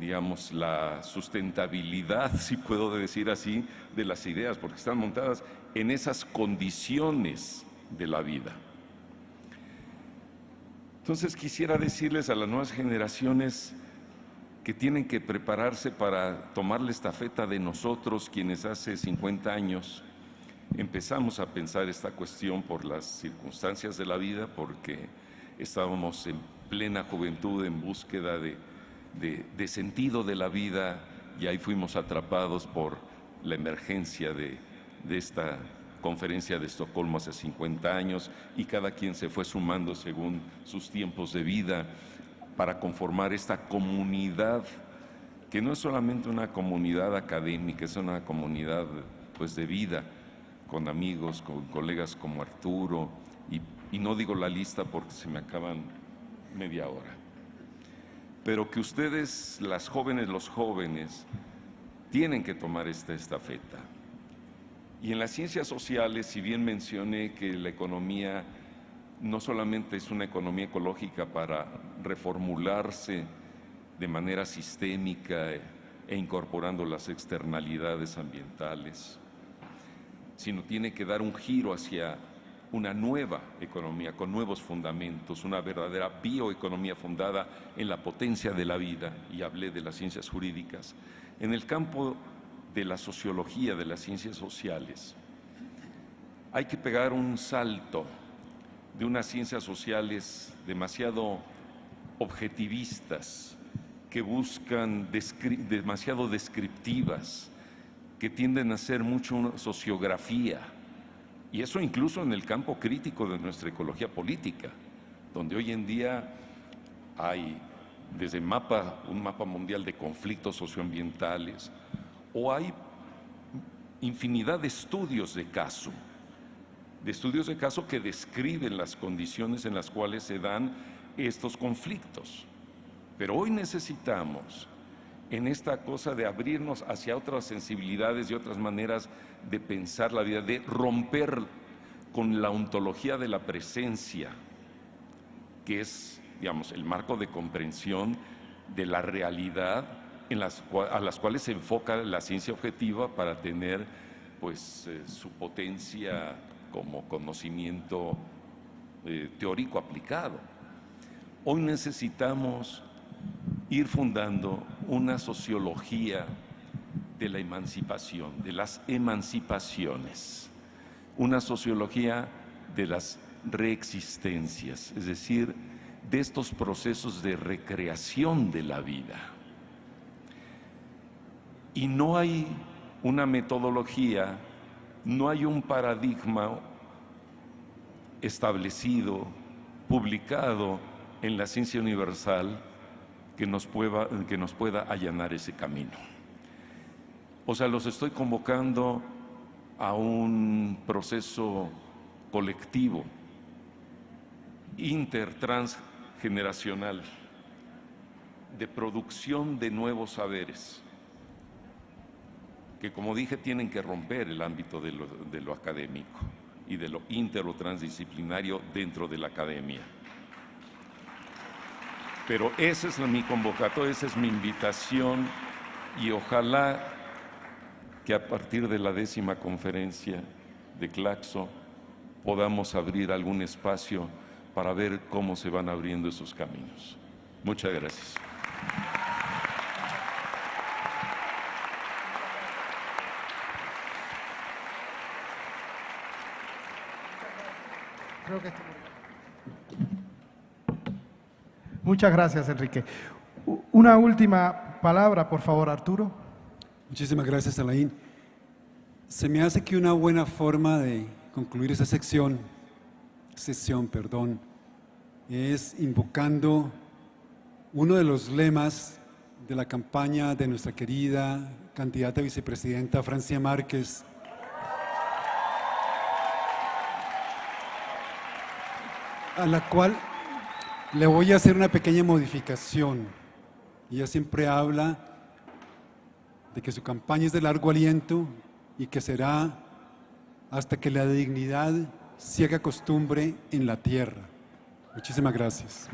digamos, la sustentabilidad, si puedo decir así, de las ideas, porque están montadas en esas condiciones de la vida. Entonces quisiera decirles a las nuevas generaciones que tienen que prepararse para tomar la estafeta de nosotros, quienes hace 50 años empezamos a pensar esta cuestión por las circunstancias de la vida, porque estábamos en plena juventud en búsqueda de sentido de la vida y ahí fuimos atrapados por la emergencia de, de esta conferencia de Estocolmo hace 50 años y cada quien se fue sumando según sus tiempos de vida para conformar esta comunidad que no es solamente una comunidad académica, es una comunidad pues de vida, con amigos, con colegas como Arturo, y, no digo la lista porque se me acaban media hora pero que ustedes, las jóvenes, los jóvenes, tienen que tomar esta estafeta. Y en las ciencias sociales, si bien mencioné que la economía no solamente es una economía ecológica para reformularse de manera sistémica e incorporando las externalidades ambientales, sino tiene que dar un giro hacia una nueva economía con nuevos fundamentos, una verdadera bioeconomía fundada en la potencia de la vida, y hablé de las ciencias jurídicas. En el campo de la sociología, de las ciencias sociales, hay que pegar un salto de unas ciencias sociales demasiado objetivistas, que buscan demasiado descriptivas, que tienden a ser mucho una sociografía, y eso incluso en el campo crítico de nuestra ecología política, donde hoy en día hay desde mapa, un mapa mundial de conflictos socioambientales, o hay infinidad de estudios de caso, de estudios de caso que describen las condiciones en las cuales se dan estos conflictos. Pero hoy necesitamos en esta cosa de abrirnos hacia otras sensibilidades y otras maneras de pensar la vida, de romper con la ontología de la presencia, que es, digamos, el marco de comprensión de la realidad a las cuales se enfoca la ciencia objetiva para tener pues, eh, su potencia como conocimiento eh, teórico aplicado. Hoy necesitamos ir fundando una sociología de la emancipación, de las emancipaciones, una sociología de las reexistencias, es decir, de estos procesos de recreación de la vida. Y no hay una metodología, no hay un paradigma establecido, publicado en la ciencia universal que nos pueda, que nos pueda allanar ese camino. O sea, los estoy convocando a un proceso colectivo, intertransgeneracional, de producción de nuevos saberes, que como dije tienen que romper el ámbito de lo, académico y de lo inter o transdisciplinario dentro de la academia. Pero esa es mi convocatoria, esa es mi invitación y ojalá que a partir de la décima conferencia de Claxo podamos abrir algún espacio para ver cómo se van abriendo esos caminos. Muchas gracias. Creo Muchas gracias, Enrique. Una última palabra, por favor, Arturo. Muchísimas gracias, Alain. Se me hace que una buena forma de concluir esa sección, sesión, perdón, es invocando uno de los lemas de la campaña de nuestra querida candidata vicepresidenta Francia Márquez, a la cual le voy a hacer una pequeña modificación. Ella siempre habla de que su campaña es de largo aliento y que será hasta que la dignidad se haga costumbre en la tierra. Muchísimas gracias.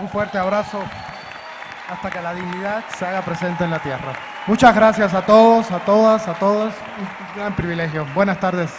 Un fuerte abrazo hasta que la dignidad se haga presente en la tierra. Muchas gracias a todos, a todas, a todos. Un gran privilegio. Buenas tardes.